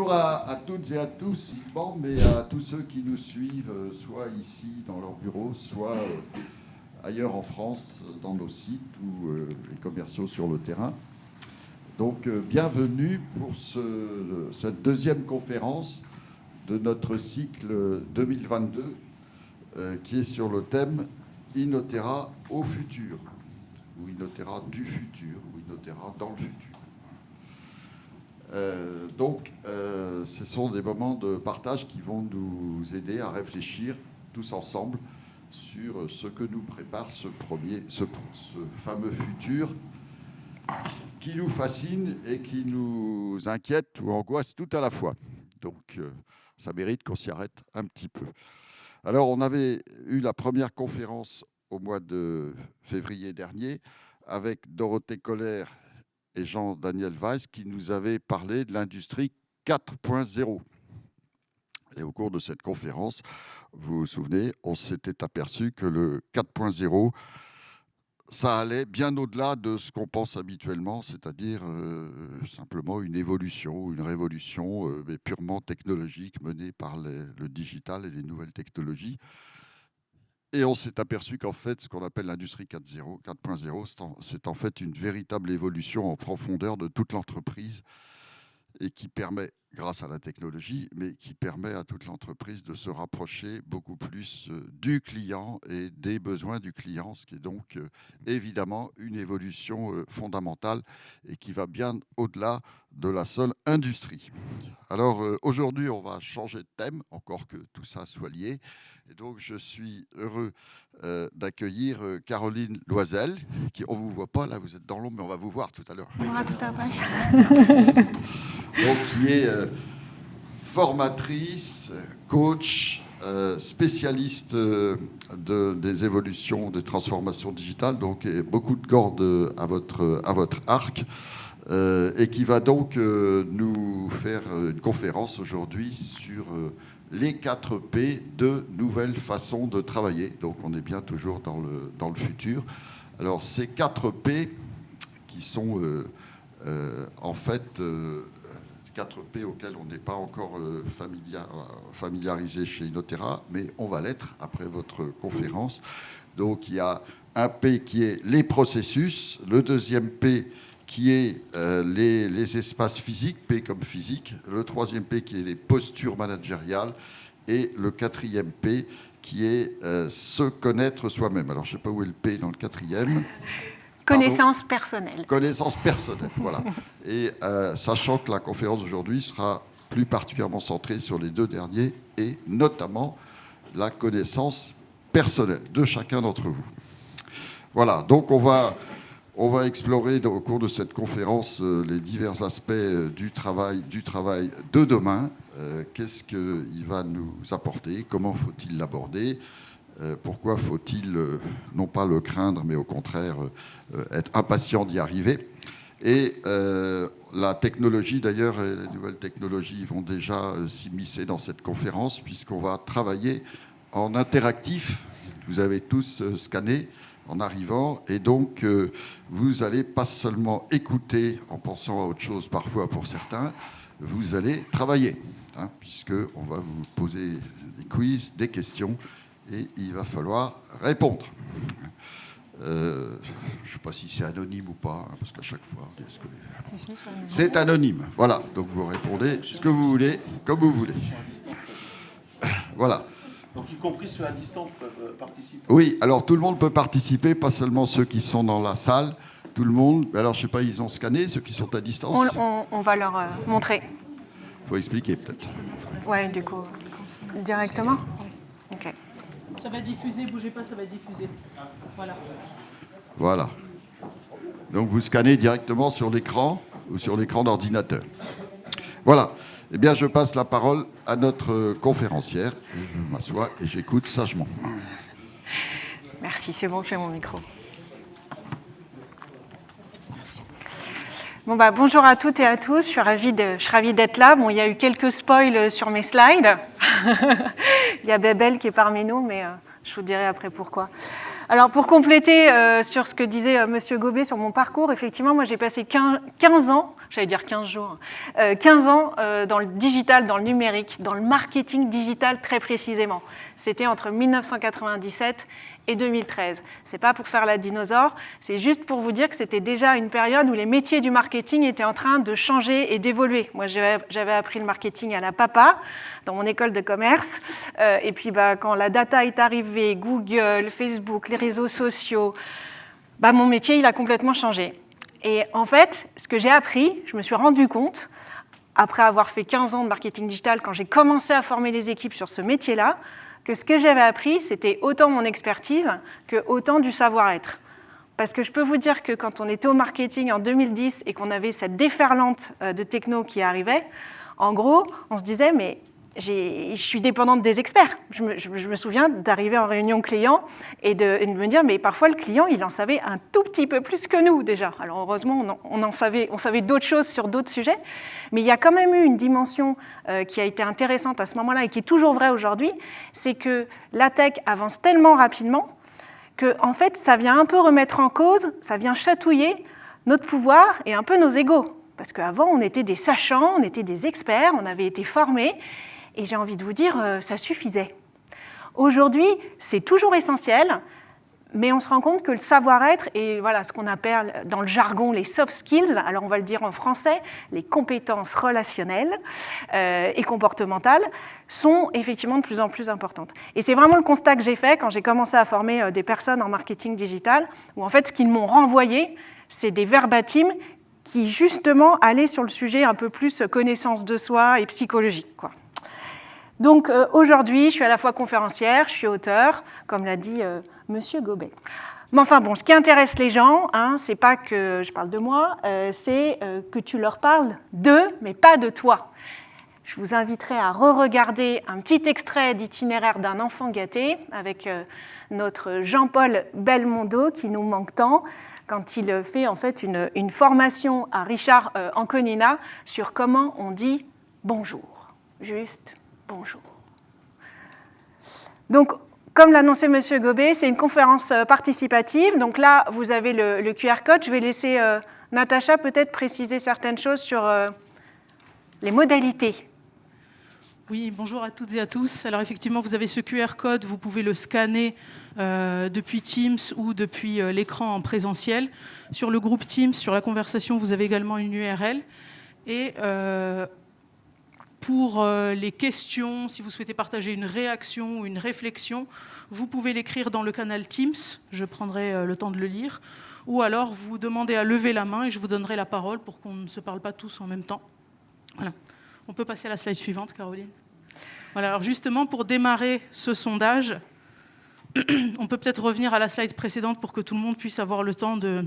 bonjour à, toutes et à tous, mais à tous ceux qui nous suivent, euh, soit ici dans leur bureau, soit euh, ailleurs en France, dans nos sites ou euh, les commerciaux sur le terrain. Donc, bienvenue pour cette deuxième conférence de notre cycle 2022 qui est sur le thème Inotera au futur, ou Inotera du futur, ou Inotera dans le futur. Euh, donc, euh, ce sont des moments de partage qui vont nous aider à réfléchir tous ensemble sur ce que nous prépare ce premier, ce, fameux futur qui nous fascine et qui nous inquiète ou angoisse tout à la fois. Donc, euh, ça mérite qu'on s'y arrête un petit peu. Alors, on avait eu la première conférence au mois de février dernier avec Dorothée Colère et Jean-Daniel Weiss qui nous avait parlé de l'industrie 4.0. Et au cours de cette conférence, vous vous souvenez, on s'était aperçu que le 4.0, ça allait bien au-delà de ce qu'on pense habituellement, c'est-à-dire euh, simplement une évolution, une révolution euh, purement technologique menée par le digital et les nouvelles technologies. Et on s'est aperçu qu'en fait, ce qu'on appelle l'industrie 4.0, c'est en fait une véritable évolution en profondeur de toute l'entreprise et qui permet, grâce à la technologie, mais qui permet à toute l'entreprise de se rapprocher beaucoup plus euh, du client et des besoins du client, ce qui est donc euh, évidemment une évolution euh, fondamentale et qui va bien au-delà de la seule industrie. Alors aujourd'hui, on va changer de thème, encore que tout ça soit lié. Et donc, je suis heureux d'accueillir Caroline Loisel, qui, on ne vous voit pas, là, vous êtes dans l'ombre, mais on va vous voir tout à l'heure. On verra tout à l'heure. donc, qui est formatrice, coach, spécialiste de, des évolutions, des transformations digitales, donc beaucoup de cordes à votre, à votre arc. et qui va donc nous faire une conférence aujourd'hui sur les 4 P de nouvelles façons de travailler. Donc on est bien toujours dans le, dans le futur. Alors ces 4 P qui sont euh, euh, en fait 4 euh, P auxquels on n'est pas encore familiarisé chez Inotera, mais on va l'être après votre conférence. Donc il y a un P qui est les processus, le deuxième P qui est euh, les, espaces physiques, P comme physique, le troisième P qui est les postures managériales, et le quatrième P qui est euh, se connaître soi-même. Alors, je ne sais pas où est le P dans le quatrième. Connaissance personnelle. Connaissance personnelle, voilà. Et euh, sachant que la conférence d'aujourd'hui sera plus particulièrement centrée sur les deux derniers, et notamment la connaissance personnelle de chacun d'entre vous. Voilà, donc on va on va explorer au cours de cette conférence euh, les divers aspects euh, du travail, de demain. Euh, qu'est-ce qu'il va nous apporter? Comment faut-il l'aborder? Pourquoi faut-il non pas le craindre, mais au contraire être impatient d'y arriver? Et la technologie, d'ailleurs, les nouvelles technologies vont déjà s'immiscer dans cette conférence, puisqu'on va travailler en interactif. Vous avez tous scanné en arrivant. Et donc, euh, vous allez pas seulement écouter en pensant à autre chose parfois pour certains, vous allez travailler, hein, puisqu'on va vous poser des quiz, des questions, et il va falloir répondre. Euh, je ne sais pas si c'est anonyme ou pas, hein, parce qu'à chaque fois, c'est anonyme. Voilà, donc vous répondez ce que vous voulez, comme vous voulez. Voilà. Donc y compris ceux à distance peuvent euh, participer Oui, alors tout le monde peut participer, pas seulement ceux qui sont dans la salle, tout le monde. Alors je ne sais pas, ils ont scanné, ceux qui sont à distance On, va leur euh, montrer. Il faut expliquer peut-être. Oui, du coup, directement Ok. Ça va diffuser, bougez pas, ça va diffuser. Voilà. Voilà. Donc vous scannez directement sur l'écran ou sur l'écran d'ordinateur. Voilà. Eh bien, je passe la parole à notre conférencière. je m'assois et j'écoute sagement. Merci, c'est bon, j'ai mon micro. Bon bah, bonjour à toutes et à tous, je suis ravie, d'être là. Bon, il y a eu quelques spoils sur mes slides. il y a Bebel qui est parmi nous, mais euh, je vous dirai après pourquoi. Alors pour compléter euh, sur ce que disait euh, Monsieur Gobet sur mon parcours, effectivement, moi j'ai passé 15, 15 ans, j'allais dire 15 jours, euh, 15 ans euh, dans le digital, dans le numérique, dans le marketing digital très précisément. C'était entre 1997 et 2013. C'est pas pour faire la dinosaure, c'est juste pour vous dire que c'était déjà une période où les métiers du marketing étaient en train de changer et d'évoluer. Moi, j'avais appris le marketing à la papa dans mon école de commerce. Euh, et puis, bah, quand la data est arrivée, Google, Facebook, les réseaux sociaux, bah, mon métier, il a complètement changé. Et en fait, ce que j'ai appris, je me suis rendu compte, après avoir fait 15 ans de marketing digital, quand j'ai commencé à former les équipes sur ce métier-là, que ce que j'avais appris, c'était autant mon expertise que autant du savoir-être. Parce que je peux vous dire que quand on était au marketing en 2010 et qu'on avait cette déferlante euh, de techno qui arrivait, en gros, on se disait, mais je suis dépendante des experts. Je me, souviens d'arriver en réunion client et de, me dire, mais parfois le client, il en savait un tout petit peu plus que nous déjà. Alors heureusement, on en, on en savait, on savait d'autres choses sur d'autres sujets, mais il y a quand même eu une dimension euh, qui a été intéressante à ce moment-là et qui est toujours vraie aujourd'hui, c'est que la tech avance tellement rapidement que en fait, ça vient un peu remettre en cause, ça vient chatouiller notre pouvoir et un peu nos égaux. Parce qu'avant, on était des sachants, on était des experts, on avait été formés, et j'ai envie de vous dire, euh, ça suffisait. Aujourd'hui, c'est toujours essentiel, mais on se rend compte que le savoir-être et voilà ce qu'on appelle dans le jargon les soft skills, alors on va le dire en français, les compétences relationnelles euh, et comportementales, sont effectivement de plus en plus importantes. Et c'est vraiment le constat que j'ai fait quand j'ai commencé à former euh, des personnes en marketing digital, où en fait ce qu'ils m'ont renvoyé, c'est des verbatims qui justement allaient sur le sujet un peu plus connaissance de soi et psychologique. Quoi. Donc euh, aujourd'hui, je suis à la fois conférencière, je suis auteur, comme l'a dit euh, Monsieur Gobet. Mais enfin bon, ce qui intéresse les gens, hein, c'est pas que je parle de moi, euh, c'est euh, que tu leur parles d'eux, mais pas de toi. Je vous inviterai à re-regarder un petit extrait d'itinéraire d'un enfant gâté avec notre Jean-Paul Belmondo qui nous manque tant quand il fait en fait une, une formation à Richard Anconina sur comment on dit bonjour, juste bonjour. Donc, comme l'annonçait M. Gobet, c'est une conférence euh, participative. Donc là, vous avez le, QR code. Je vais laisser euh, Natacha peut-être préciser certaines choses sur euh, les modalités. Oui, bonjour à toutes et à tous. Alors effectivement, vous avez ce QR code, vous pouvez le scanner depuis Teams ou depuis l'écran en présentiel. Sur le groupe Teams, sur la conversation, vous avez également une URL. Et pour euh, les questions, si vous souhaitez partager une réaction ou une réflexion, vous pouvez l'écrire dans le canal Teams, je prendrai euh, le temps de le lire, ou alors vous demandez à lever la main et je vous donnerai la parole pour qu'on ne se parle pas tous en même temps. Voilà. On peut passer à la slide suivante, Caroline. Voilà, alors justement, pour démarrer ce sondage, on peut peut-être revenir à la slide précédente pour que tout le monde puisse avoir le temps de,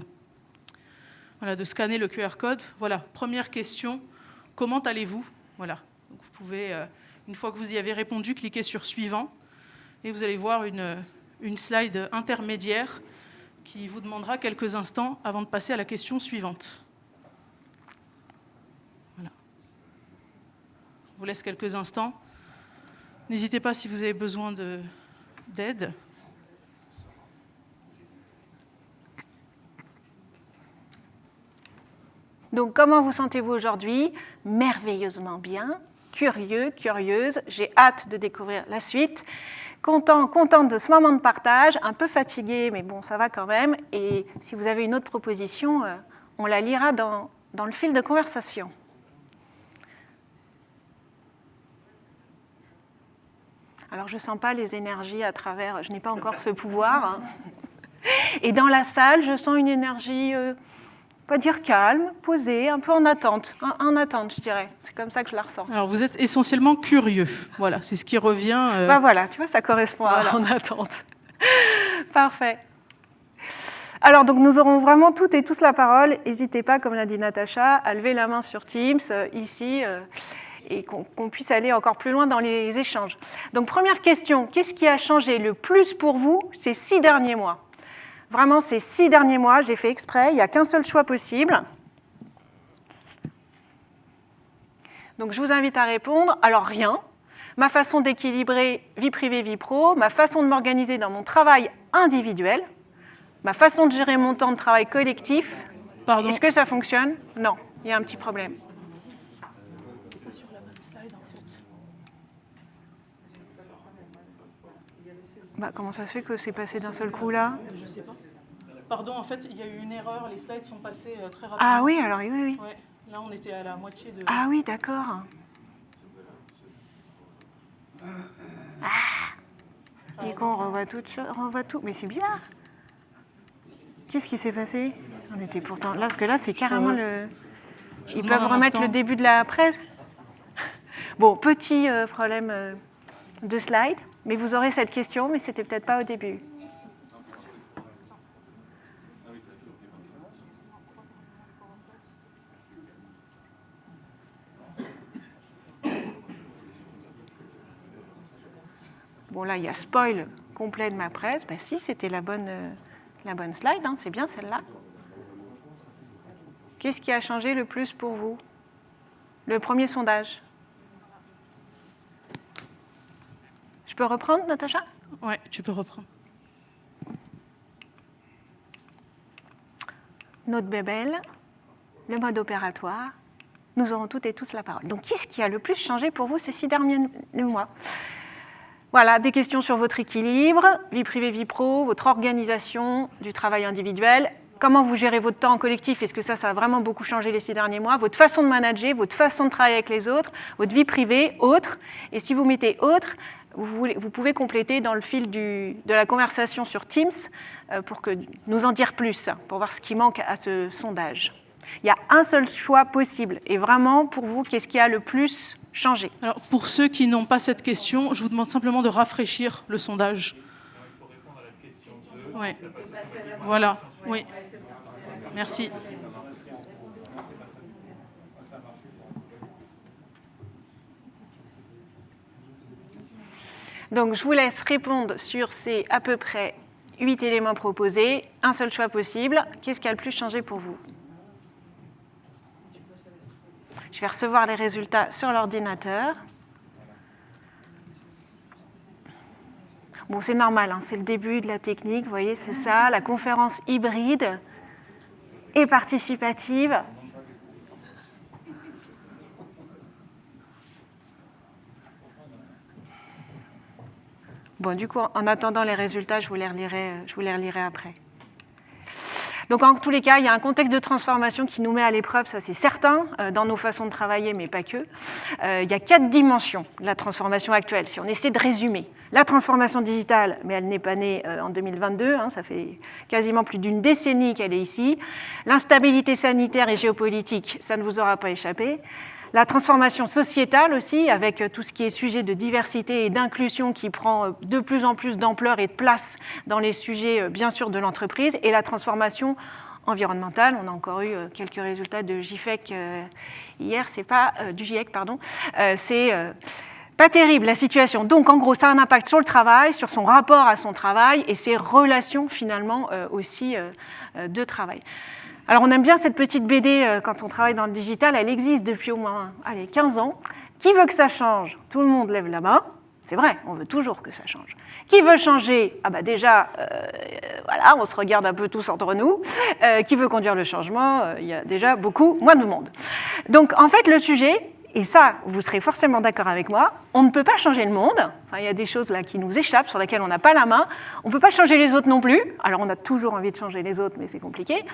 de scanner le QR code. Voilà, première question, comment allez-vous? Voilà, pouvez, euh, une fois que vous y avez répondu, cliquer sur suivant et vous allez voir une, une slide intermédiaire qui vous demandera quelques instants avant de passer à la question suivante. Voilà. Je vous laisse quelques instants. N'hésitez pas si vous avez besoin d'aide. Donc, comment vous sentez-vous aujourd'hui? Merveilleusement bien, curieux, curieuse. J'ai hâte de découvrir la suite. Content, contente de ce moment de partage, un peu fatigué, mais bon, ça va quand même. Et si vous avez une autre proposition, euh, on la lira dans, dans le fil de conversation. Alors, je ne sens pas les énergies à travers, je n'ai pas encore ce pouvoir. Hein. Et dans la salle, je sens une énergie, euh, va dire calme, posée, un peu en attente. En, en attente, je dirais. C'est comme ça que je la ressens. Alors, vous êtes essentiellement curieux. Voilà, c'est ce qui revient. Euh... Ben voilà, tu vois, ça correspond Voilà. à en attente. Parfait. Alors, donc, nous aurons vraiment toutes et tous la parole. N'hésitez pas, comme l'a dit Natacha, à lever la main sur Teams, euh, ici, euh, et qu'on qu'on puisse aller encore plus loin dans les échanges. Donc, première question, qu'est-ce qui a changé le plus pour vous ces six derniers mois? Vraiment, ces six derniers mois, j'ai fait exprès, il n'y a qu'un seul choix possible. Donc, je vous invite à répondre. Alors, rien. Ma façon d'équilibrer vie privée, vie pro, ma façon de m'organiser dans mon travail individuelle, ma façon de gérer mon temps de travail collectif, Pardon. est-ce que ça fonctionne? Non, il y a un petit problème. Bah, comment ça se fait que c'est passé d'un seul coup là? Je sais pas. Pardon, en fait, il y a eu une erreur. Les slides sont passés euh, très rapidement. Ah oui, alors oui, oui. Ouais. Là, on était à la moitié de. Ah oui, d'accord. Ah. Et qu'on revoit tout, revoit tout. Mais c'est bizarre. Qu'est-ce qui s'est passé? On était pourtant là, parce que là, c'est carrément le. Ils peuvent remettre le début de la presse. Bon, petit euh, problème euh, de slide, mais vous aurez cette question, mais c'était peut-être pas au début. Bon, là, il y a spoil complet de ma presse. Ben si, c'était la bonne, euh, slide, hein, c'est bien celle-là. Qu'est-ce qui a changé le plus pour vous? Le premier sondage. Je peux reprendre, Natacha? Ouais, tu peux reprendre. Notre bébelle, le mode opératoire, nous aurons toutes et tous la parole. Donc, qu'est-ce qui a le plus changé pour vous ces six derniers mois? Voilà, des questions sur votre équilibre, vie privée, vie pro, votre organisation du travail individuel, comment vous gérez votre temps en collectif, est-ce que ça, ça a vraiment beaucoup changé les six derniers mois, votre façon de manager, votre façon de travailler avec les autres, votre vie privée, autre, et si vous mettez autre, vous, voulez- vous pouvez compléter dans le fil du- de la conversation sur Teams euh, pour que, nous en dire plus, pour voir ce qui manque à ce sondage. Il y a un seul choix possible, et vraiment, pour vous, qu'est-ce qui a le plus changé? Alors, pour ceux qui n'ont pas cette question, je vous demande simplement de rafraîchir le sondage. Ouais. Voilà, oui. Merci. Donc, je vous laisse répondre sur ces à peu près huit éléments proposés. Un seul choix possible. Qu'est-ce qui a le plus changé pour vous? Je vais recevoir les résultats sur l'ordinateur. Bon, c'est normal, hein, c'est le début de la technique, vous voyez, c'est ça, la conférence hybride et participative. Bon, du coup, en attendant les résultats, je vous les relirai, euh, je vous les relirai après. Donc, en tous les cas, il y a un contexte de transformation qui nous met à l'épreuve, ça c'est certain, euh, dans nos façons de travailler, mais pas que. Euh, il y a quatre dimensions de la transformation actuelle, si on essaie de résumer. La transformation digitale, mais elle n'est pas née en 2022, hein, ça fait quasiment plus d'une décennie qu'elle est ici. L'instabilité sanitaire et géopolitique, ça ne vous aura pas échappé. La transformation sociétale aussi, avec euh, tout ce qui est sujet de diversité et d'inclusion qui prend euh, de plus en plus d'ampleur et de place dans les sujets, euh, bien sûr, de l'entreprise. Et la transformation environnementale. On a encore eu quelques résultats de GIFEC hier, c'est pas du GIEC, pardon. C'est pas terrible la situation. Donc, en gros, ça a un impact sur le travail, sur son rapport à son travail et ses relations finalement aussi de travail. Alors, on aime bien cette petite BD euh, quand on travaille dans le digital. Elle existe depuis au moins allez, 15 ans. Qui veut que ça change? Tout le monde lève la main. C'est vrai, on veut toujours que ça change. Qui veut changer? Ah bah déjà, euh, voilà, on se regarde un peu tous entre nous. Euh, qui veut conduire le changement? Il y a déjà beaucoup moins de monde. Donc en fait, le sujet, et ça, vous serez forcément d'accord avec moi, on ne peut pas changer le monde. Enfin, il y a des choses là qui nous échappent, sur lesquelles on n'a pas la main. On ne peut pas changer les autres non plus. Alors on a toujours envie de changer les autres, mais c'est compliqué.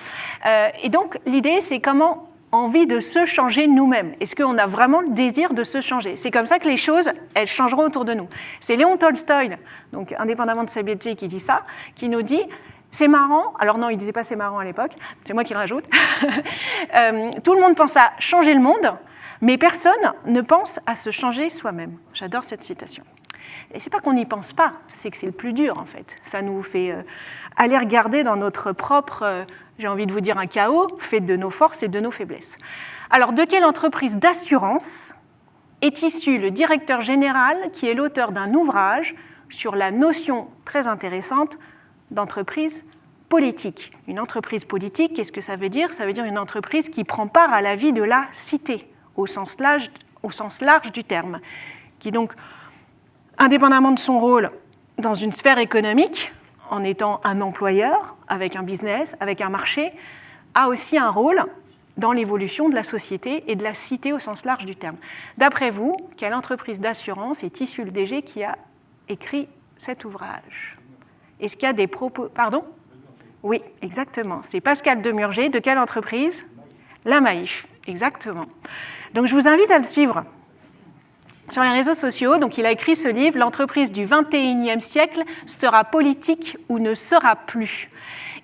Euh, et donc l'idée, c'est comment envie de se changer nous-mêmes Est-ce qu'on a vraiment le désir de se changer? C'est comme ça que les choses, elles changeront autour de nous. C'est Léon Tolstoï, donc indépendamment de sa métier, qui dit ça, qui nous dit c'est marrant, alors non, il disait pas c'est marrant à l'époque, c'est moi qui le rajoute. Euh, tout le monde pense à changer le monde, mais personne ne pense à se changer soi-même. J'adore cette citation. Et c'est pas qu'on n'y pense pas, c'est que c'est le plus dur en fait. Ça nous fait euh, aller regarder dans notre propre, euh, j'ai envie de vous dire un chaos, fait de nos forces et de nos faiblesses. Alors, de quelle entreprise d'assurance est issu le directeur général qui est l'auteur d'un ouvrage sur la notion très intéressante d'entreprise politique? Une entreprise politique, qu'est-ce que ça veut dire? Ça veut dire une entreprise qui prend part à la vie de la cité, au sens large, du terme, qui donc, indépendamment de son rôle dans une sphère économique, en étant un employeur, avec un business, avec un marché, a aussi un rôle dans l'évolution de la société et de la cité au sens large du terme. D'après vous, quelle entreprise d'assurance est issue le DG qui a écrit cet ouvrage? Est-ce qu'il y a des propos... Pardon? Oui, exactement. C'est Pascal Demurger. De quelle entreprise? La Maïf, exactement. Donc je vous invite à le suivre sur les réseaux sociaux. Donc il a écrit ce livre, L'entreprise du 21e siècle sera politique ou ne sera plus.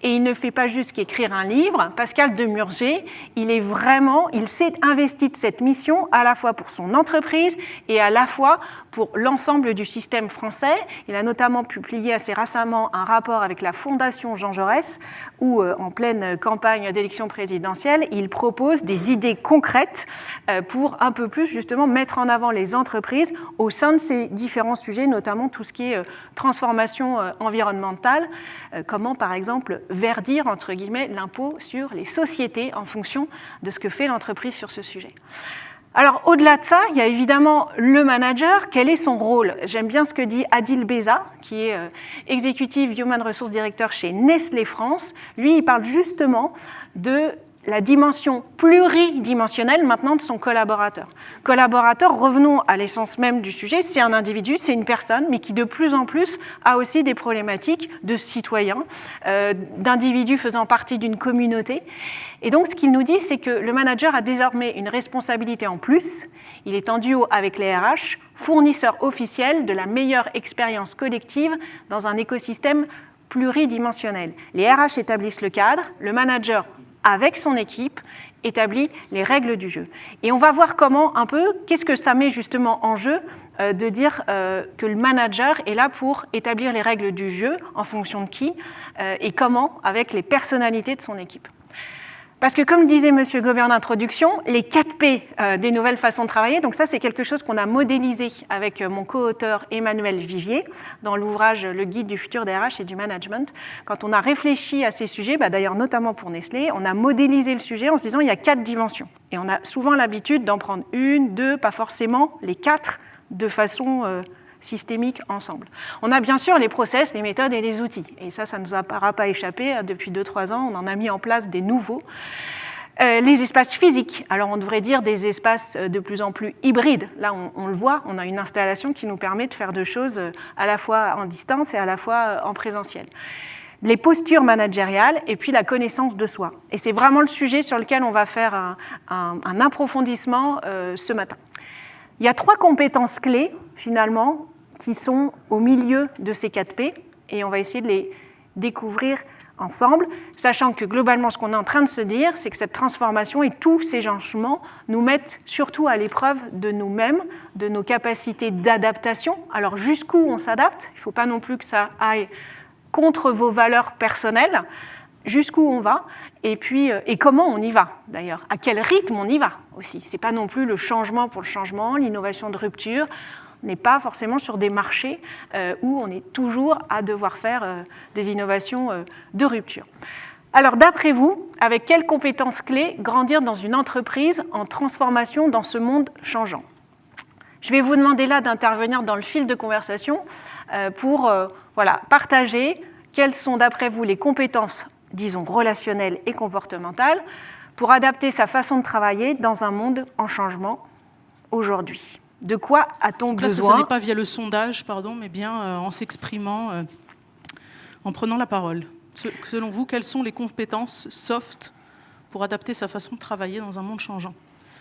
Et il ne fait pas juste qu'écrire un livre. Pascal Demurger, il est vraiment, il s'est investi de cette mission à la fois pour son entreprise et à la fois pour l'ensemble du système français. Il a notamment publié assez récemment un rapport avec la Fondation Jean Jaurès où, euh, en pleine campagne d'élection présidentielle, il propose des idées concrètes euh, pour un peu plus justement mettre en avant les entreprises au sein de ces différents sujets, notamment tout ce qui est euh, transformation environnementale, comment par exemple verdir entre guillemets l'impôt sur les sociétés en fonction de ce que fait l'entreprise sur ce sujet. Alors, au-delà de ça, il y a évidemment le manager. Quel est son rôle? J'aime bien ce que dit Adil Beza, qui est euh, Executive Human Resource Director chez Nestlé France. Lui, il parle justement de la dimension pluridimensionnelle maintenant de son collaborateur. Collaborateur, revenons à l'essence même du sujet, c'est un individu, c'est une personne, mais qui de plus en plus a aussi des problématiques de citoyens, euh, d'individus faisant partie d'une communauté. Et donc ce qu'il nous dit, c'est que le manager a désormais une responsabilité en plus, il est en duo avec les RH, fournisseur officiel de la meilleure expérience collective dans un écosystème pluridimensionnel. Les RH établissent le cadre, le manager avec son équipe, établit les règles du jeu. Et on va voir comment un peu, qu'est-ce que ça met justement en jeu euh, de dire euh, que le manager est là pour établir les règles du jeu en fonction de qui euh, et comment avec les personnalités de son équipe. Parce que comme disait M. Gobert en introduction, les 4 P euh, des nouvelles façons de travailler, donc ça c'est quelque chose qu'on a modélisé avec euh, mon co-auteur Emmanuel Vivier dans l'ouvrage Le guide du futur des RH et du management. Quand on a réfléchi à ces sujets, bah, d'ailleurs notamment pour Nestlé, on a modélisé le sujet en se disant il y a quatre dimensions. Et on a souvent l'habitude d'en prendre une, deux, pas forcément les quatre de façon euh, systémiques ensemble. On a bien sûr les process, les méthodes et les outils. Et ça, ça ne nous aura pas échappé. Depuis 2-3 ans, on en a mis en place des nouveaux. Euh, les espaces physiques, alors on devrait dire des espaces euh, de plus en plus hybrides. Là, on, le voit, on a une installation qui nous permet de faire deux choses euh, à la fois en distance et à la fois en présentiel. Les postures managériales et puis la connaissance de soi. Et c'est vraiment le sujet sur lequel on va faire un, approfondissement ce matin. Il y a trois compétences clés, finalement, qui sont au milieu de ces 4 P, et on va essayer de les découvrir ensemble, sachant que globalement, ce qu'on est en train de se dire, c'est que cette transformation et tous ces changements nous mettent surtout à l'épreuve de nous-mêmes, de nos capacités d'adaptation. Alors jusqu'où on s'adapte? Il ne faut pas non plus que ça aille contre vos valeurs personnelles, jusqu'où on va, et puis euh, et comment on y va d'ailleurs, à quel rythme on y va aussi? Ce n'est pas non plus le changement pour le changement, l'innovation de rupture n'est pas forcément sur des marchés euh, où on est toujours à devoir faire euh, des innovations euh, de rupture. Alors d'après vous, avec quelles compétences clés grandir dans une entreprise en transformation dans ce monde changeant? Je vais vous demander là d'intervenir dans le fil de conversation pour voilà, partager quelles sont d'après vous les compétences, disons, relationnelles et comportementales pour adapter sa façon de travailler dans un monde en changement aujourd'hui. De quoi a-t-on besoin Ce n'est pas via le sondage, pardon, mais bien euh, en s'exprimant, euh, en prenant la parole. Selon vous, quelles sont les compétences soft pour adapter sa façon de travailler dans un monde changeant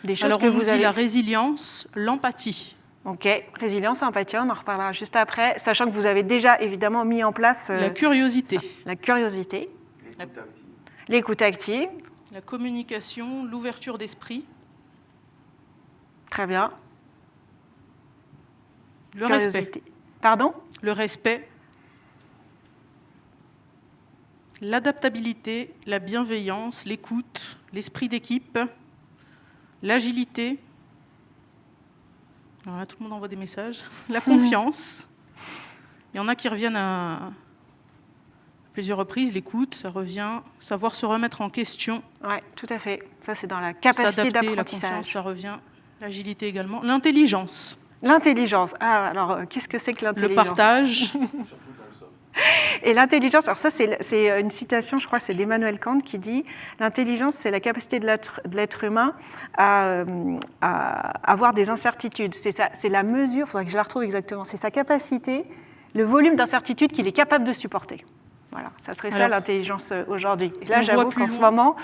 Des choses Alors, que on vous dit la résilience, l'empathie. Ok, résilience, empathie, on en reparlera juste après, sachant que vous avez déjà évidemment mis en place... Euh, la curiosité. La curiosité. L'écoute active. La communication, l'ouverture d'esprit. Très bien. Le respect. Pardon? Le respect. L'adaptabilité, la bienveillance, l'écoute, l'esprit d'équipe, l'agilité. tout le monde envoie des messages. La confiance. Il y en a qui reviennent à plusieurs reprises. L'écoute, ça revient. Savoir se remettre en question. Oui, tout à fait. Ça, c'est dans la capacité d'apprentissage. La confiance, ça revient. L'agilité également. L'intelligence. L'intelligence. Ah, alors, euh, qu'est-ce que c'est que l'intelligence Le partage. Et l'intelligence, alors ça c'est une citation, je crois, c'est d'Emmanuel Kant qui dit l'intelligence c'est la capacité de l'être humain à, à, avoir des incertitudes. C'est la mesure, il faudrait que je la retrouve exactement, c'est sa capacité, le volume d'incertitude qu'il est capable de supporter. Voilà, ça serait ça l'intelligence euh, aujourd'hui. Et là, j'avoue qu'en ce moment,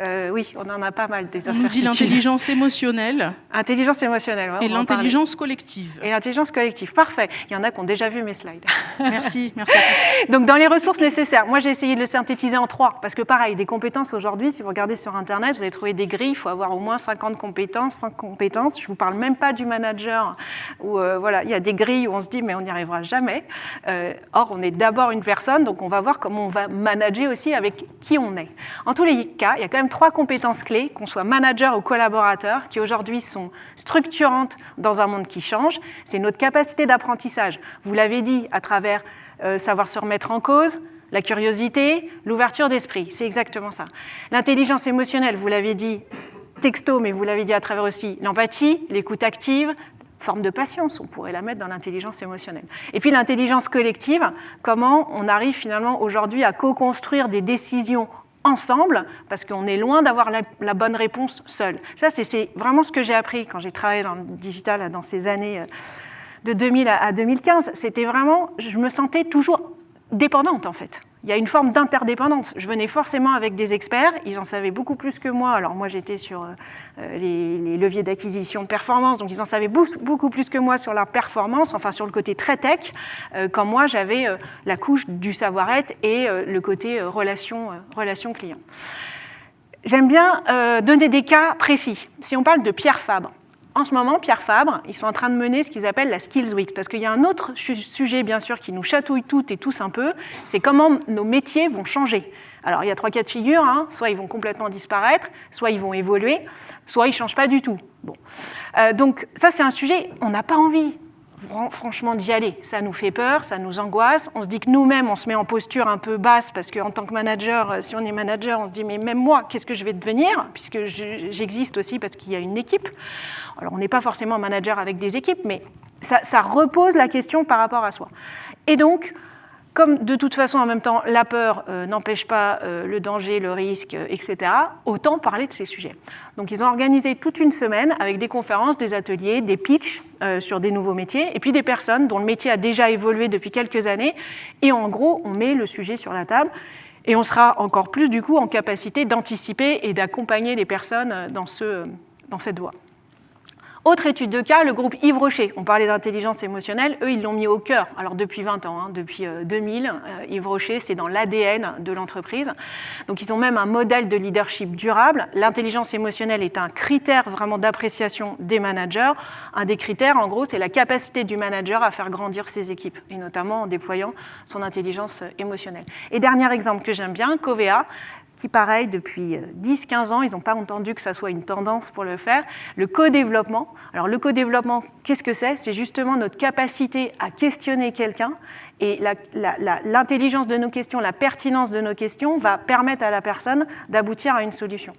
euh, oui, on en a pas mal des incertitudes. On dit l'intelligence émotionnelle. Intelligence émotionnelle. et l'intelligence collective. Et l'intelligence collective, parfait. Il y en a qui ont déjà vu mes slides. Merci, merci à tous. Donc, dans les ressources nécessaires, moi, j'ai essayé de le synthétiser en trois, parce que pareil, des compétences aujourd'hui, si vous regardez sur Internet, vous allez trouver des grilles, il faut avoir au moins 50 compétences, 100 compétences. Je ne vous parle même pas du manager, où euh, voilà, il y a des grilles où on se dit, mais on n'y arrivera jamais. or, on est d'abord une personne, donc on va voir comment on va manager aussi avec qui on est. En tous les cas, il y a quand même trois compétences clés, qu'on soit manager ou collaborateur, qui aujourd'hui sont structurantes dans un monde qui change. C'est notre capacité d'apprentissage. Vous l'avez dit à travers euh, savoir se remettre en cause, la curiosité, l'ouverture d'esprit. C'est exactement ça. L'intelligence émotionnelle, vous l'avez dit texto, mais vous l'avez dit à travers aussi l'empathie, l'écoute active, forme de patience, on pourrait la mettre dans l'intelligence émotionnelle. Et puis l'intelligence collective, comment on arrive finalement aujourd'hui à co-construire des décisions ensemble, parce qu'on est loin d'avoir la, bonne réponse seul. Ça, c'est vraiment ce que j'ai appris quand j'ai travaillé dans le digital dans ces années euh, de 2000 à 2015. C'était vraiment, je me sentais toujours dépendante en fait il y a une forme d'interdépendance. Je venais forcément avec des experts, ils en savaient beaucoup plus que moi. Alors moi j'étais sur euh, euh, les, leviers d'acquisition de performance, donc ils en savaient beaucoup plus que moi sur la performance, enfin sur le côté très tech, euh, quand moi j'avais la couche du savoir-être et le côté relation, relation client. J'aime bien donner des cas précis. Si on parle de Pierre Fabre, en ce moment, Pierre Fabre, ils sont en train de mener ce qu'ils appellent la Skills Week, parce qu'il y a un autre sujet, bien sûr, qui nous chatouille toutes et tous un peu, c'est comment nos métiers vont changer. Alors, il y a trois cas de figure, hein. soit ils vont complètement disparaître, soit ils vont évoluer, soit ils ne changent pas du tout. Bon. Euh, donc, ça, c'est un sujet, on n'a pas envie franchement d'y aller. Ça nous fait peur, ça nous angoisse. On se dit que nous-mêmes, on se met en posture un peu basse parce qu'en tant que manager, euh, si on est manager, on se dit mais même moi, qu'est-ce que je vais devenir? Puisque j'existe aussi parce qu'il y a une équipe. Alors on n'est pas forcément manager avec des équipes, mais ça, ça repose la question par rapport à soi. Et donc, comme de toute façon, en même temps, la peur euh, n'empêche pas euh, le danger, le risque, euh, etc., autant parler de ces sujets. Donc ils ont organisé toute une semaine avec des conférences, des ateliers, des pitchs sur des nouveaux métiers, et puis des personnes dont le métier a déjà évolué depuis quelques années, et en gros, on met le sujet sur la table, et on sera encore plus, du coup, en capacité d'anticiper et d'accompagner les personnes dans, ce, dans cette voie. Autre étude de cas, le groupe Yves Rocher. On parlait d'intelligence émotionnelle, eux, ils l'ont mis au cœur. Alors depuis 20 ans, hein, depuis 2000, euh, euh, Yves Rocher, c'est dans l'ADN de l'entreprise. Donc ils ont même un modèle de leadership durable. L'intelligence émotionnelle est un critère vraiment d'appréciation des managers. Un des critères, en gros, c'est la capacité du manager à faire grandir ses équipes, et notamment en déployant son intelligence émotionnelle. Et dernier exemple que j'aime bien, Covea, qui, pareil, depuis 10-15 euh, ans, ils n'ont pas entendu que ça soit une tendance pour le faire. Le co-développement. Alors, le co-développement, qu'est-ce que c'est? C'est justement notre capacité à questionner quelqu'un et l'intelligence de nos questions, la pertinence de nos questions va permettre à la personne d'aboutir à une solution.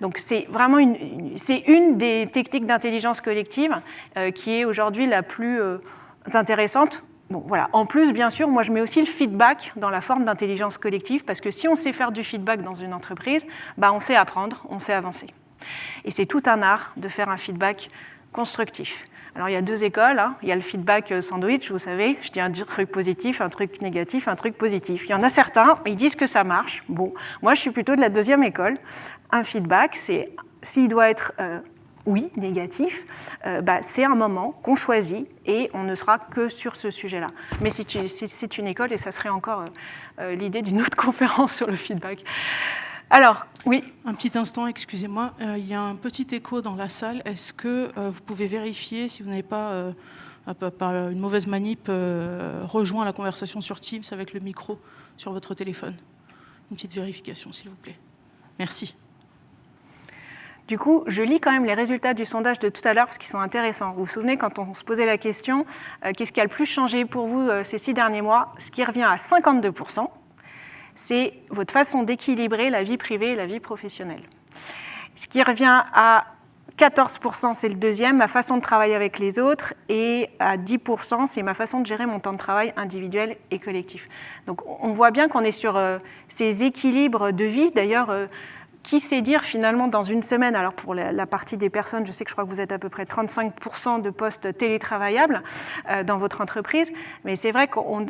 Donc, c'est vraiment une, c'est une des techniques d'intelligence collective euh, qui est aujourd'hui la plus euh, intéressante En plus, bien sûr, moi je mets aussi le feedback dans la forme d'intelligence collective, parce que si on sait faire du feedback dans une entreprise, bah, on sait apprendre, on sait avancer. Et c'est tout un art de faire un feedback constructif. Alors il y a deux écoles, hein. il y a le feedback euh, sandwich, vous savez, je dis un truc positif, un truc négatif, un truc positif. Il y en a certains, ils disent que ça marche. Bon, moi je suis plutôt de la deuxième école. Un feedback, c'est s'il doit être euh, oui, négatif, euh, bah, c'est un moment qu'on choisit et on ne sera que sur ce sujet-là. Mais c'est une école et ça serait encore euh, euh, l'idée d'une autre conférence sur le feedback. Alors, oui. Un petit instant, excusez-moi. il y a un petit écho dans la salle. Est-ce que vous pouvez vérifier si vous n'avez pas, par une mauvaise manip, rejoint la conversation sur Teams avec le micro sur votre téléphone? Une petite vérification, s'il vous plaît. Merci. Du coup, je lis quand même les résultats du sondage de tout à l'heure parce qu'ils sont intéressants. Vous vous souvenez, quand on se posait la question, euh, qu'est-ce qui a le plus changé pour vous euh, ces six derniers mois? Ce qui revient à 52%, c'est votre façon d'équilibrer la vie privée et la vie professionnelle. Ce qui revient à 14% c'est le deuxième, ma façon de travailler avec les autres, et à 10% c'est ma façon de gérer mon temps de travail individuel et collectif. Donc on voit bien qu'on est sur euh, ces équilibres de vie. D'ailleurs, qui sait dire finalement dans une semaine, alors pour la, partie des personnes, je sais que je crois que vous êtes à peu près 35% de postes télétravaillables euh, dans votre entreprise, mais c'est vrai qu'on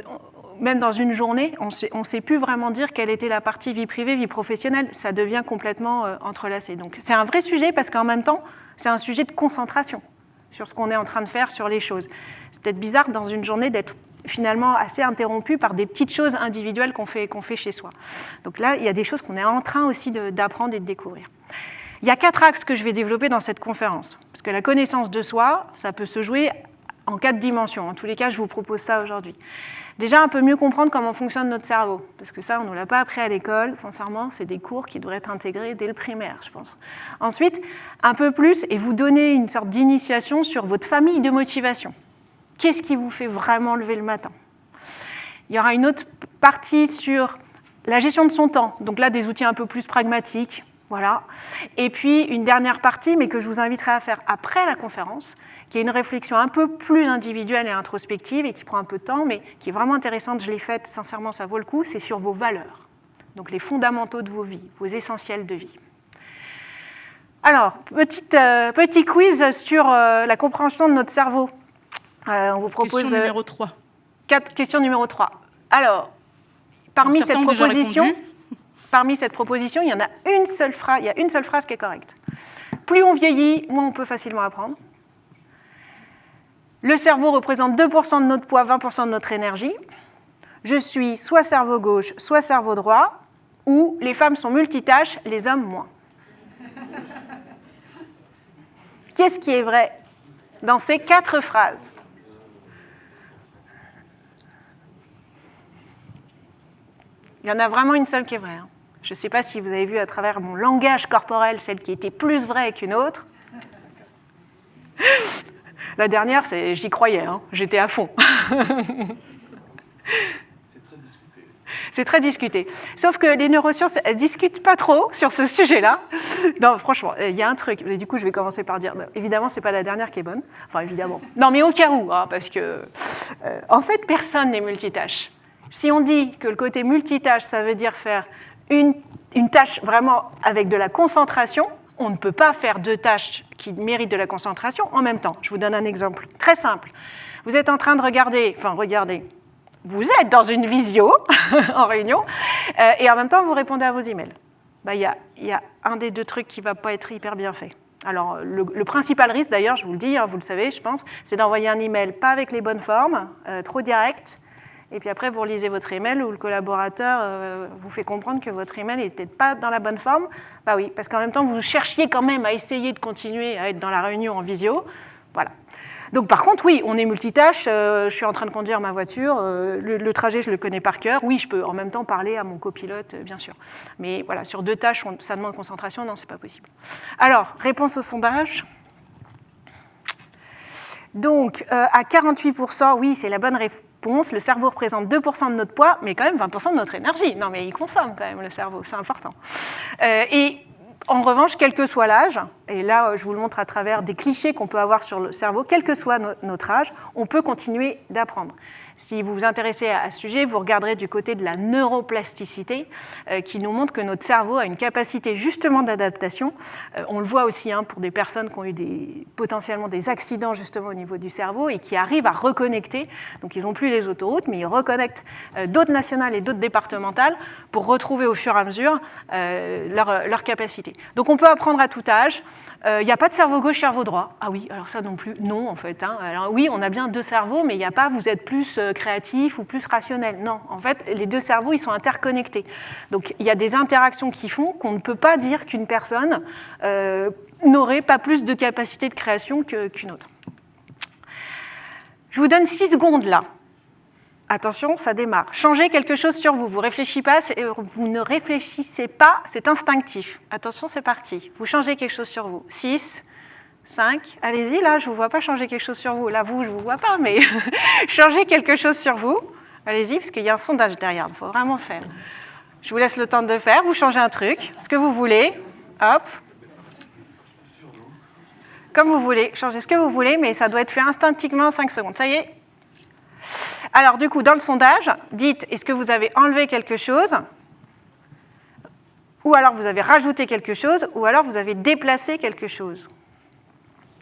même dans une journée, on ne sait plus vraiment dire quelle était la partie vie privée, vie professionnelle. Ça devient complètement entrelacé. Donc c'est un vrai sujet parce qu'en même temps, c'est un sujet de concentration sur ce qu'on est en train de faire, sur les choses. C'est peut-être bizarre dans une journée d'être finalement assez interrompu par des petites choses individuelles qu'on fait, qu'on fait chez soi. Donc là, il y a des choses qu'on est en train aussi d'apprendre et de découvrir. Il y a quatre axes que je vais développer dans cette conférence, parce que la connaissance de soi, ça peut se jouer en quatre dimensions. En tous les cas, je vous propose ça aujourd'hui. Déjà, un peu mieux comprendre comment fonctionne notre cerveau, parce que ça, on ne l'a pas appris à l'école, sincèrement, c'est des cours qui devraient être intégrés dès le primaire, je pense. Ensuite, un peu plus, et vous donner une sorte d'initiation sur votre famille de motivation. Qu'est-ce qui vous fait vraiment lever le matin? Il y aura une autre partie sur la gestion de son temps, donc là, des outils un peu plus pragmatiques, voilà. Et puis, une dernière partie, mais que je vous inviterai à faire après la conférence, qui est une réflexion un peu plus individuelle et introspective et qui prend un peu de temps, mais qui est vraiment intéressante, je l'ai faite, sincèrement, ça vaut le coup, c'est sur vos valeurs, donc les fondamentaux de vos vies, vos essentiels de vie. Alors, euh, petit quiz sur euh, la compréhension de notre cerveau. Euh, on vous propose... Question numéro 3. Quatre, question numéro 3. Alors, parmi cette proposition... Parmi cette proposition, il y en a une seule phrase, il y a une seule phrase qui est correcte. Plus on vieillit, moins on peut facilement apprendre. Le cerveau représente 2% de notre poids, 20% de notre énergie. Je suis soit cerveau gauche, soit cerveau droit, ou les femmes sont multitâches, les hommes moins. Qu'est-ce qui est vrai dans ces quatre phrases? Il y en a vraiment une seule qui est vraie. Hein. Je ne sais pas si vous avez vu à travers mon langage corporel celle qui était plus vraie qu'une autre. La dernière, j'y croyais, hein. j'étais à fond. C'est très discuté. Sauf que les neurosciences, elles discutent pas trop sur ce sujet-là. Non, franchement, il y a un truc. Et du coup, je vais commencer par dire, évidemment, c'est pas la dernière qui est bonne. Enfin, évidemment. Non, mais au cas où, hein, parce que, euh, en fait, personne n'est multitâche. Si on dit que le côté multitâche, ça veut dire faire une, tâche vraiment avec de la concentration, on ne peut pas faire deux tâches qui méritent de la concentration en même temps. Je vous donne un exemple très simple. Vous êtes en train de regarder, enfin regardez, vous êtes dans une visio en réunion euh, et en même temps vous répondez à vos emails. Bah, il y, a, un des deux trucs qui ne va pas être hyper bien fait. Alors, le, principal risque, d'ailleurs, je vous le dis, hein, vous le savez, je pense, c'est d'envoyer un email pas avec les bonnes formes, euh, trop direct, et puis après, vous relisez votre email où le collaborateur euh, vous fait comprendre que votre email n'était pas dans la bonne forme. Bah oui, parce qu'en même temps, vous cherchiez quand même à essayer de continuer à être dans la réunion en visio. Voilà. Donc par contre, oui, on est multitâche, euh, je suis en train de conduire ma voiture, euh, le, trajet, je le connais par cœur. Oui, je peux en même temps parler à mon copilote, bien sûr. Mais voilà, sur deux tâches, ça demande concentration, non, c'est pas possible. Alors, réponse au sondage. Donc, à 48%, oui, c'est la bonne réponse le cerveau représente 2% de notre poids, mais quand même 20% de notre énergie. Non, mais il consomme quand même le cerveau, c'est important. Euh, et en revanche, quel que soit l'âge, et là je vous le montre à travers des clichés qu'on peut avoir sur le cerveau, quel que soit notre âge, on peut continuer d'apprendre. Si vous vous intéressez à ce sujet, vous regarderez du côté de la neuroplasticité, euh, qui nous montre que notre cerveau a une capacité justement d'adaptation. Euh, on le voit aussi hein, pour des personnes qui ont eu potentiellement des accidents justement au niveau du cerveau et qui arrivent à reconnecter. Donc ils n'ont plus les autoroutes, mais ils reconnectent euh, d'autres nationales et d'autres départementales pour retrouver au fur et à mesure leur capacité. Donc on peut apprendre à tout âge. Il n'y a pas de cerveau gauche, cerveau droit. Ah oui, alors ça non plus, non en fait. Hein. Alors oui, on a bien deux cerveaux, mais il n'y a pas, vous êtes plus créatif ou plus rationnel. Non, en fait, les deux cerveaux, ils sont interconnectés. Donc, il y a des interactions qui font qu'on ne peut pas dire qu'une personne euh, n'aurait pas plus de capacité de création qu'une autre. Je vous donne six secondes là. Attention, ça démarre. Changez quelque chose sur vous. Pas, vous ne réfléchissez pas, c'est instinctif. Attention, c'est parti. Vous changez quelque chose sur vous. 6, 5, allez-y, là, je ne vous vois pas changer quelque chose sur vous. Là, vous, je ne vous vois pas, mais changez quelque chose sur vous. Allez-y, parce qu'il y a un sondage derrière, il faut vraiment faire. Je vous laisse le temps de faire, vous changez un truc, ce que vous voulez. Hop. comme vous voulez, changez ce que vous voulez, mais ça doit être fait instinctivement en 5 secondes. Ça y est Alors du coup, dans le sondage, dites est-ce que vous avez enlevé quelque chose ou alors vous avez rajouté quelque chose, ou alors vous avez déplacé quelque chose?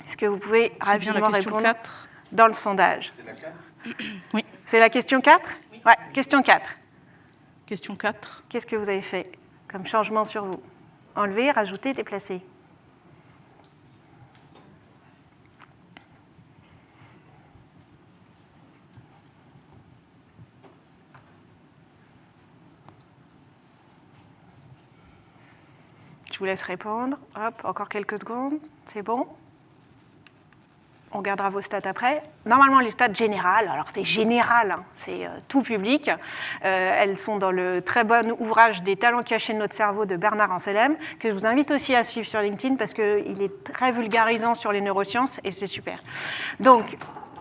Est-ce que vous pouvez C'est bien la rapidement question répondre 4. dans le sondage? C'est la 4 Oui. C'est la question 4 Ouais, question 4. Question 4. Qu'est-ce que vous avez fait comme changement sur vous? Enlever, rajouter, déplacer? Je vous laisse répondre. Hop, encore quelques secondes. C'est bon on regardera vos stats après. Normalement, les stats générales, alors c'est général, hein, c'est euh, tout public. Euh, elles sont dans le très bon ouvrage des talents cachés de notre cerveau de Bernard Anselm, que je vous invite aussi à suivre sur LinkedIn parce qu'il est très vulgarisant sur les neurosciences et c'est super. Donc,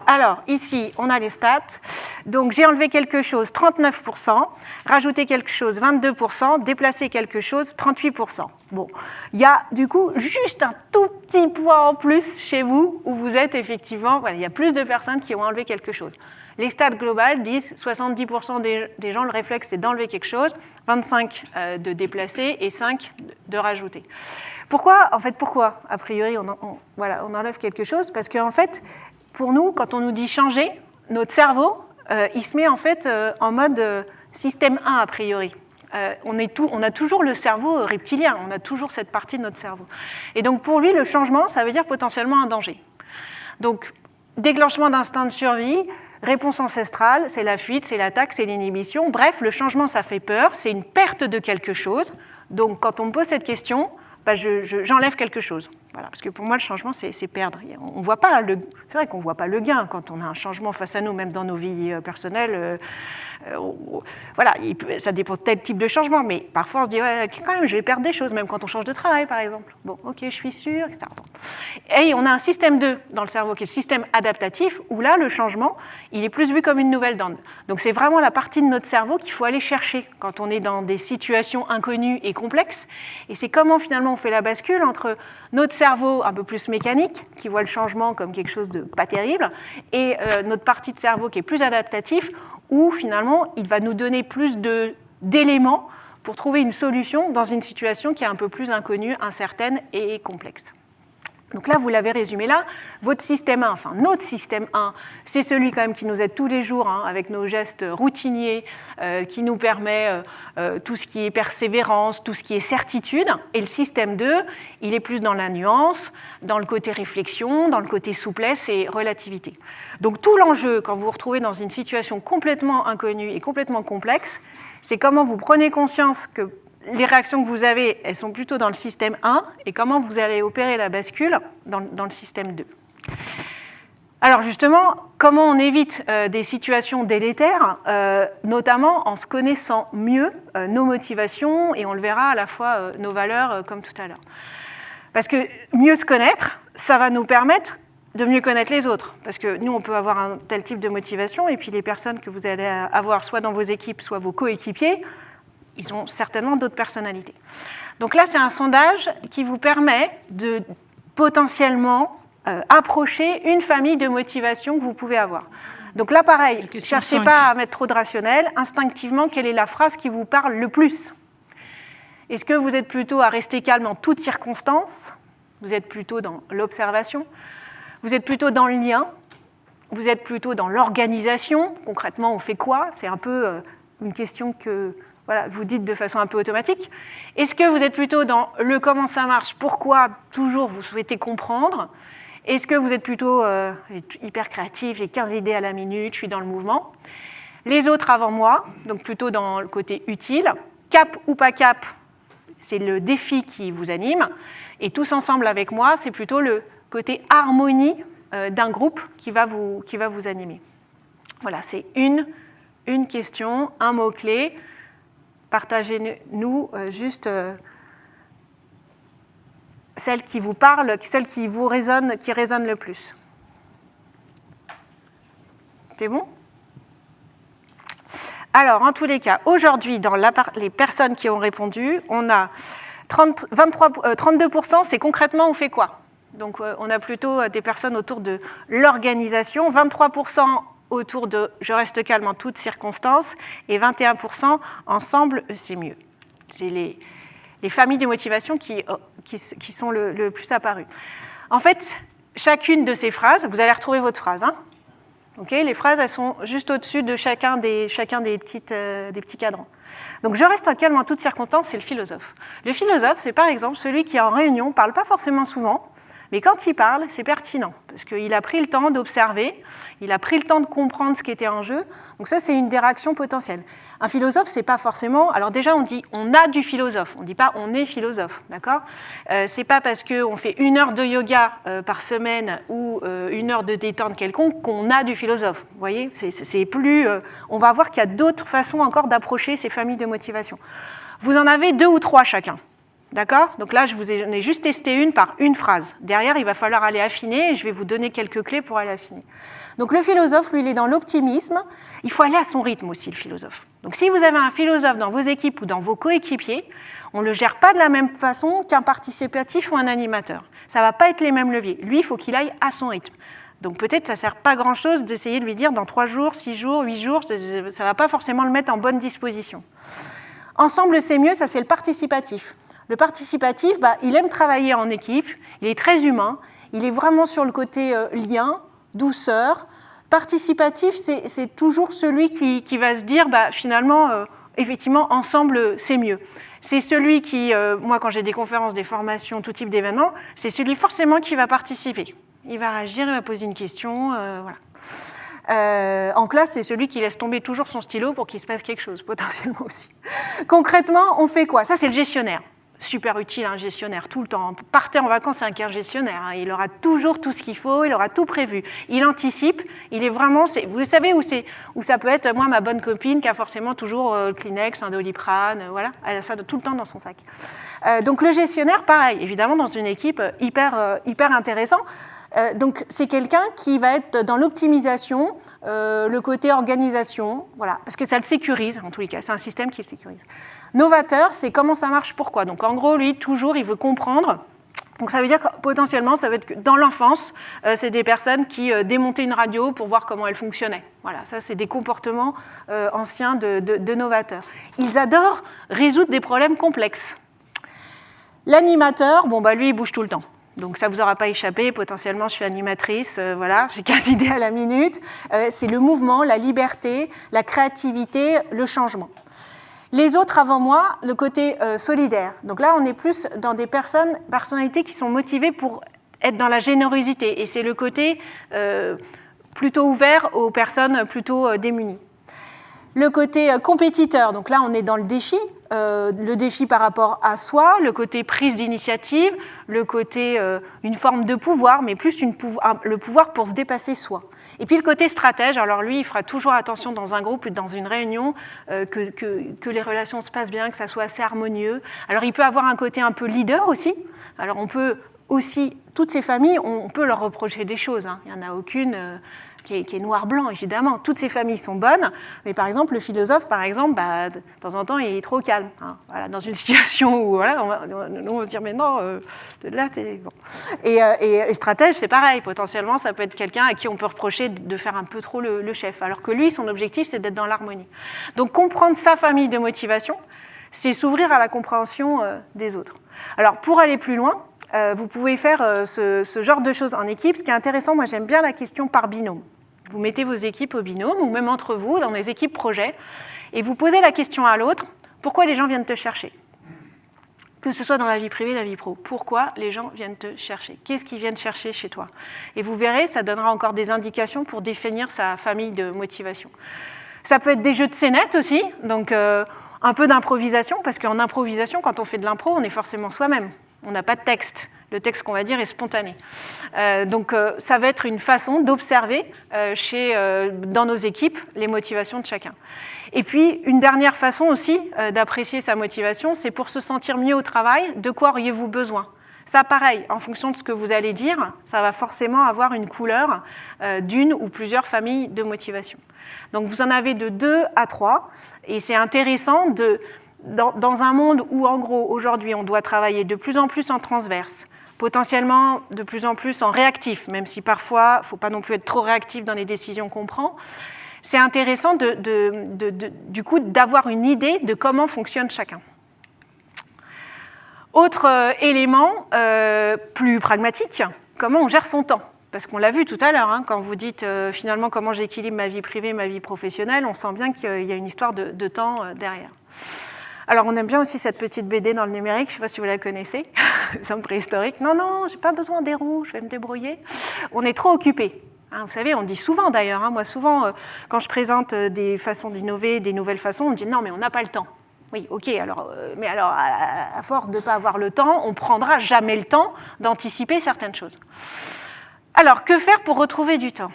alors, ici, on a les stats. Donc, j'ai enlevé quelque chose, 39%, rajouté quelque chose, 22%, déplacé quelque chose, 38%. Bon, il y a du coup juste un tout petit point en plus chez vous où vous êtes effectivement, il y a plus de personnes qui ont enlevé quelque chose. Les stats globales disent 70% des, gens, le réflexe, c'est d'enlever quelque chose, 25% euh, de déplacer et 5% de rajouter. Pourquoi? En fait, pourquoi? A priori, on, en- enlève quelque chose Parce qu'en fait, pour nous, quand on nous dit changer, notre cerveau, euh, il se met en fait euh, en mode euh, système 1 a priori. On, a toujours le cerveau reptilien, on a toujours cette partie de notre cerveau. Et donc pour lui, le changement, ça veut dire potentiellement un danger. Donc déclenchement d'instinct de survie, réponse ancestrale, c'est la fuite, c'est l'attaque, c'est l'inhibition. Bref, le changement, ça fait peur, c'est une perte de quelque chose. Donc quand on me pose cette question, bah, je- je- j'enlève quelque chose. Voilà, parce que pour moi, le changement, c'est perdre. On c'est vrai qu'on ne voit pas le gain quand on a un changement face à nous, même dans nos vies euh, personnelles. Euh, voilà, ça dépend de tel type de changement, mais parfois on se dit, quand même, je vais perdre des choses, même quand on change de travail, par exemple. Bon, ok, je suis sûre, etc. Et on a un système 2 dans le cerveau qui est le système adaptatif, où là, le changement, il est plus vu comme une nouvelle donne. Donc c'est vraiment la partie de notre cerveau qu'il faut aller chercher quand on est dans des situations inconnues et complexes. Et c'est comment finalement on fait la bascule entre notre cerveau un peu plus mécanique, qui voit le changement comme quelque chose de pas terrible, et euh, notre partie de cerveau qui est plus adaptatif, où finalement il va nous donner plus d'éléments pour trouver une solution dans une situation qui est un peu plus inconnue, incertaine et complexe. Donc là, vous l'avez résumé là, votre système 1, enfin notre système 1, c'est celui quand même qui nous aide tous les jours hein, avec nos gestes routiniers, euh, qui nous permet euh, euh, tout ce qui est persévérance, tout ce qui est certitude. Et le système 2, il est plus dans la nuance, dans le côté réflexion, dans le côté souplesse et relativité. Donc tout l'enjeu, quand vous vous retrouvez dans une situation complètement inconnue et complètement complexe, c'est comment vous prenez conscience que les réactions que vous avez, elles sont plutôt dans le système 1, et comment vous allez opérer la bascule dans, le système 2. Alors justement, comment on évite euh, des situations délétères, euh, notamment en se connaissant mieux euh, nos motivations, et on le verra à la fois nos valeurs, comme tout à l'heure. Parce que mieux se connaître, ça va nous permettre de mieux connaître les autres. Parce que nous, on peut avoir un tel type de motivation, et puis les personnes que vous allez avoir, soit dans vos équipes, soit vos coéquipiers, ils ont certainement d'autres personnalités. Donc là, c'est un sondage qui vous permet de potentiellement euh, approcher une famille de motivations que vous pouvez avoir. Donc là, pareil, cherchez pas à mettre trop de rationnel. Instinctivement, quelle est la phrase qui vous parle le plus? Est-ce que vous êtes plutôt à rester calme en toutes circonstances? Vous êtes plutôt dans l'observation? Vous êtes plutôt dans le lien? Vous êtes plutôt dans l'organisation? Concrètement, on fait quoi? C'est un peu euh, une question que voilà, vous dites de façon un peu automatique. Est-ce que vous êtes plutôt dans le comment ça marche, pourquoi toujours vous souhaitez comprendre? Est-ce que vous êtes plutôt euh, hyper créatif, j'ai 15 idées à la minute, je suis dans le mouvement? Les autres avant moi, donc plutôt dans le côté utile. Cap ou pas cap, c'est le défi qui vous anime. Et tous ensemble avec moi, c'est plutôt le côté harmonie euh, d'un groupe qui va vous, qui va vous animer. Voilà, c'est une, une question, un mot-clé partagez-nous euh, juste euh, celle qui vous parle, celle qui vous résonne, qui résonne le plus. C'est bon? Alors, en tous les cas, aujourd'hui, dans les personnes qui ont répondu, on a 30 23, euh, 32%, c'est concrètement on fait quoi? Donc on a plutôt des personnes autour de l'organisation, 23% autour de je reste calme en toutes circonstances et 21% ensemble, c'est mieux. C'est les, les, familles de motivation qui, euh, qui, sont le, plus apparues. En fait, chacune de ces phrases, vous allez retrouver votre phrase. Hein les phrases, elles sont juste au-dessus de chacun des, chacun des, petites, euh, des petits cadrans. Donc je reste calme en toutes circonstances, c'est le philosophe. Le philosophe, c'est par exemple celui qui en réunion parle pas forcément souvent, mais quand il parle, c'est pertinent, parce qu'il a pris le temps d'observer, il a pris le temps de comprendre ce qui était en jeu. Donc ça, c'est une des réactions potentielles. Un philosophe, c'est pas forcément... Alors déjà, on dit on a du philosophe, on ne dit pas on est philosophe, d'accord? Euh, C'est pas parce qu'on fait une heure de yoga euh, par semaine ou euh, une heure de détente quelconque qu'on a du philosophe, vous voyez? C'est plus... Euh, on va voir qu'il y a d'autres façons encore d'approcher ces familles de motivation. Vous en avez deux ou trois chacun. D'accord? Donc là, je vous ai, ai, juste testé une par une phrase. Derrière, il va falloir aller affiner et je vais vous donner quelques clés pour aller affiner. Donc le philosophe, lui, il est dans l'optimisme. Il faut aller à son rythme aussi, le philosophe. Donc si vous avez un philosophe dans vos équipes ou dans vos coéquipiers, on ne le gère pas de la même façon qu'un participatif ou un animateur. Ça ne va pas être les mêmes leviers. Lui, il faut qu'il aille à son rythme. Donc peut-être ça ne sert pas grand-chose d'essayer de lui dire dans 3 jours, 6 jours, 8 jours, ça ne va pas forcément le mettre en bonne disposition. Ensemble, c'est mieux, ça c'est le participatif. Le participatif, bah, il aime travailler en équipe, il est très humain, il est vraiment sur le côté euh, lien, douceur. Participatif, c'est toujours celui qui, qui, va se dire, bah, finalement, euh, effectivement, ensemble, c'est mieux. C'est celui qui, euh, moi quand j'ai des conférences, des formations, tout type d'événements, c'est celui forcément qui va participer. Il va réagir, il va poser une question, voilà. En classe, c'est celui qui laisse tomber toujours son stylo pour qu'il se passe quelque chose, potentiellement aussi. Concrètement, on fait quoi? Ça, c'est le gestionnaire super utile, un gestionnaire, tout le temps. Partez en vacances avec un gestionnaire, hein. il aura toujours tout ce qu'il faut, il aura tout prévu. Il anticipe, il est vraiment... Vous savez où, où ça peut être, moi, ma bonne copine, qui a forcément toujours euh, Kleenex, un doliprane, euh, voilà, elle a ça tout le temps dans son sac. Euh, donc le gestionnaire, pareil, évidemment, dans une équipe hyper, hyper intéressant. Donc c'est quelqu'un qui va être dans l'optimisation, euh, le côté organisation, voilà, parce que ça le sécurise, en tous les cas, c'est un système qui le sécurise. Novateur, c'est comment ça marche, pourquoi. Donc en gros, lui, toujours, il veut comprendre. Donc ça veut dire que potentiellement, ça veut être que dans l'enfance, euh, c'est des personnes qui euh, démontaient une radio pour voir comment elle fonctionnait. Voilà, ça c'est des comportements anciens de, de, de novateurs. Ils adorent résoudre des problèmes complexes. L'animateur, bon bah lui, il bouge tout le temps. Donc ça ne vous aura pas échappé, potentiellement je suis animatrice, euh, voilà, j'ai 15 idées à la minute. Euh, c'est le mouvement, la liberté, la créativité, le changement. Les autres avant moi, le côté euh, solidaire. Donc là, on est plus dans des personnes, personnalités qui sont motivées pour être dans la générosité. Et c'est le côté plutôt ouvert aux personnes plutôt démunies. Le côté compétiteur, donc là on est dans le défi, euh, le défi par rapport à soi, le côté prise d'initiative, le côté euh, une forme de pouvoir, mais plus le pouvoir pour se dépasser soi. Et puis le côté stratège, alors lui, il fera toujours attention dans un groupe ou dans une réunion euh, que, que, les relations se passent bien, que ça soit assez harmonieux. Alors il peut avoir un côté un peu leader aussi. Alors on peut aussi, toutes ces familles, on peut leur reprocher des choses. Hein. Il n'y en a aucune qui est, noir-blanc, évidemment. Toutes ces familles sont bonnes, mais par exemple, le philosophe, par exemple, bah, de temps en temps, il est trop calme. Hein. Voilà, dans une situation où voilà, on, va, se dire, mais non, euh, là, t'es... Bon. Et, euh, stratège, c'est pareil. Potentiellement, ça peut être quelqu'un à qui on peut reprocher de faire un peu trop le, chef, alors que lui, son objectif, c'est d'être dans l'harmonie. Donc, comprendre sa famille de motivation, c'est s'ouvrir à la compréhension euh, des autres. Alors, pour aller plus loin, euh, vous pouvez faire euh, ce, genre de choses en équipe. Ce qui est intéressant, moi j'aime bien la question par binôme. Vous mettez vos équipes au binôme, ou même entre vous, dans des équipes projets, et vous posez la question à l'autre, pourquoi les gens viennent te chercher? Que ce soit dans la vie privée, la vie pro. Pourquoi les gens viennent te chercher? Qu'est-ce qu'ils viennent chercher chez toi? Et vous verrez, ça donnera encore des indications pour définir sa famille de motivation. Ça peut être des jeux de scénette aussi, donc euh, un peu d'improvisation, parce qu'en improvisation, quand on fait de l'impro, on est forcément soi-même. On n'a pas de texte. Le texte qu'on va dire est spontané. Euh, donc euh, ça va être une façon d'observer euh, dans nos équipes les motivations de chacun. Et puis une dernière façon aussi d'apprécier sa motivation, c'est pour se sentir mieux au travail, de quoi auriez-vous besoin? Ça, pareil, en fonction de ce que vous allez dire, ça va forcément avoir une couleur d'une ou plusieurs familles de motivation. Donc vous en avez de deux à trois, et c'est intéressant de, dans, dans, un monde où, en gros, aujourd'hui, on doit travailler de plus en plus en transverse, potentiellement de plus en plus en réactif, même si parfois, il ne faut pas non plus être trop réactif dans les décisions qu'on prend. C'est intéressant du coup d'avoir une idée de comment fonctionne chacun. Autre euh, élément euh, plus pragmatique, comment on gère son temps parce qu'on l'a vu tout à l'heure, hein, quand vous dites euh, finalement comment j'équilibre ma vie privée, ma vie professionnelle, on sent bien qu'il y a une histoire de, temps derrière. Alors on aime bien aussi cette petite BD dans le numérique, je ne sais pas si vous la connaissez, un préhistorique. Non, non, j'ai pas besoin des roues, je vais me débrouiller. On est trop occupé. Hein, vous savez, on dit souvent d'ailleurs, hein, moi souvent quand je présente des façons d'innover, des nouvelles façons, on me dit non mais on n'a pas le temps. Oui, ok, euh, mais alors à, force de ne pas avoir le temps, on prendra jamais le temps d'anticiper certaines choses. Alors, que faire pour retrouver du temps?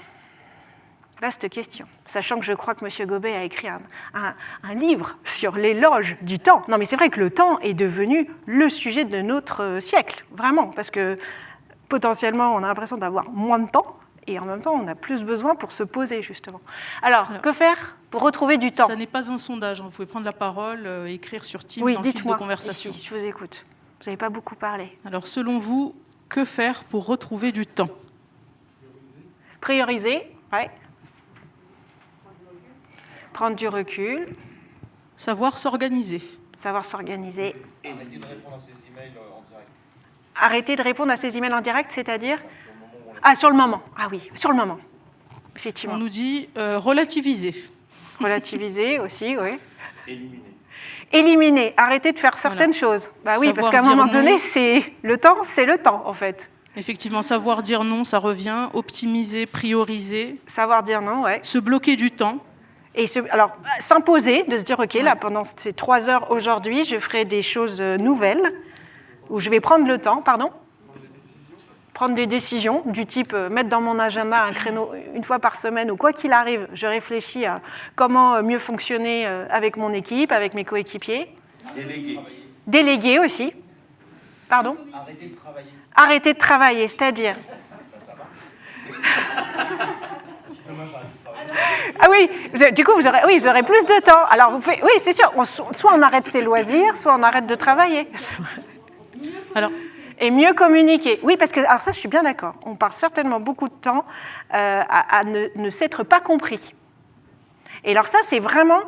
Vaste question, sachant que je crois que M. Gobet a écrit un, un livre sur l'éloge du temps. Non, mais c'est vrai que le temps est devenu le sujet de notre siècle, vraiment, parce que potentiellement, on a l'impression d'avoir moins de temps, et en même temps, on a plus besoin pour se poser, justement. Alors, que faire pour retrouver du temps? Ça n'est pas un sondage. Hein. Vous pouvez prendre la parole, euh, écrire sur Teams oui, en fil de conversation. je vous écoute. Vous n'avez pas beaucoup parlé. Alors, selon vous, que faire pour retrouver du temps? Prioriser, ouais. Prendre du recul. Savoir s'organiser. Savoir s'organiser. Arrêter de répondre à ses emails euh, en direct. Arrêter de répondre à ses emails en direct, c'est-à-dire ah, sur le moment. Ah oui, sur le moment. Effectivement. On nous dit euh, relativiser. Relativiser aussi, oui. Éliminer. Éliminer, arrêter de faire certaines choses. Bah oui, parce qu'à un moment donné, c'est le temps, c'est le temps en fait. Effectivement, savoir dire non, ça revient. Optimiser, prioriser. Savoir dire non, ouais. Se bloquer du temps. Et alors, s'imposer, de se dire, OK, là, pendant ces trois heures aujourd'hui, je ferai des choses euh, nouvelles, où je vais prendre le temps, pardon? Prendre des décisions du type euh, mettre dans mon agenda un créneau une fois par semaine ou quoi qu'il arrive, je réfléchis à comment euh, mieux fonctionner euh, avec mon équipe, avec mes coéquipiers. Déléguer. Déléguer aussi. Pardon? Arrêter de travailler. Arrêter de travailler, c'est-à-dire? Ah oui, du coup, vous aurez, oui, vous aurez plus de temps. Alors, vous faites, oui, c'est sûr, soit on arrête ses loisirs, soit on arrête de travailler. Alors, et mieux communiquer. Oui, parce que, alors ça, je suis bien d'accord, on passe certainement beaucoup de temps euh, à, ne, s'être pas compris. Et alors ça, c'est vraiment,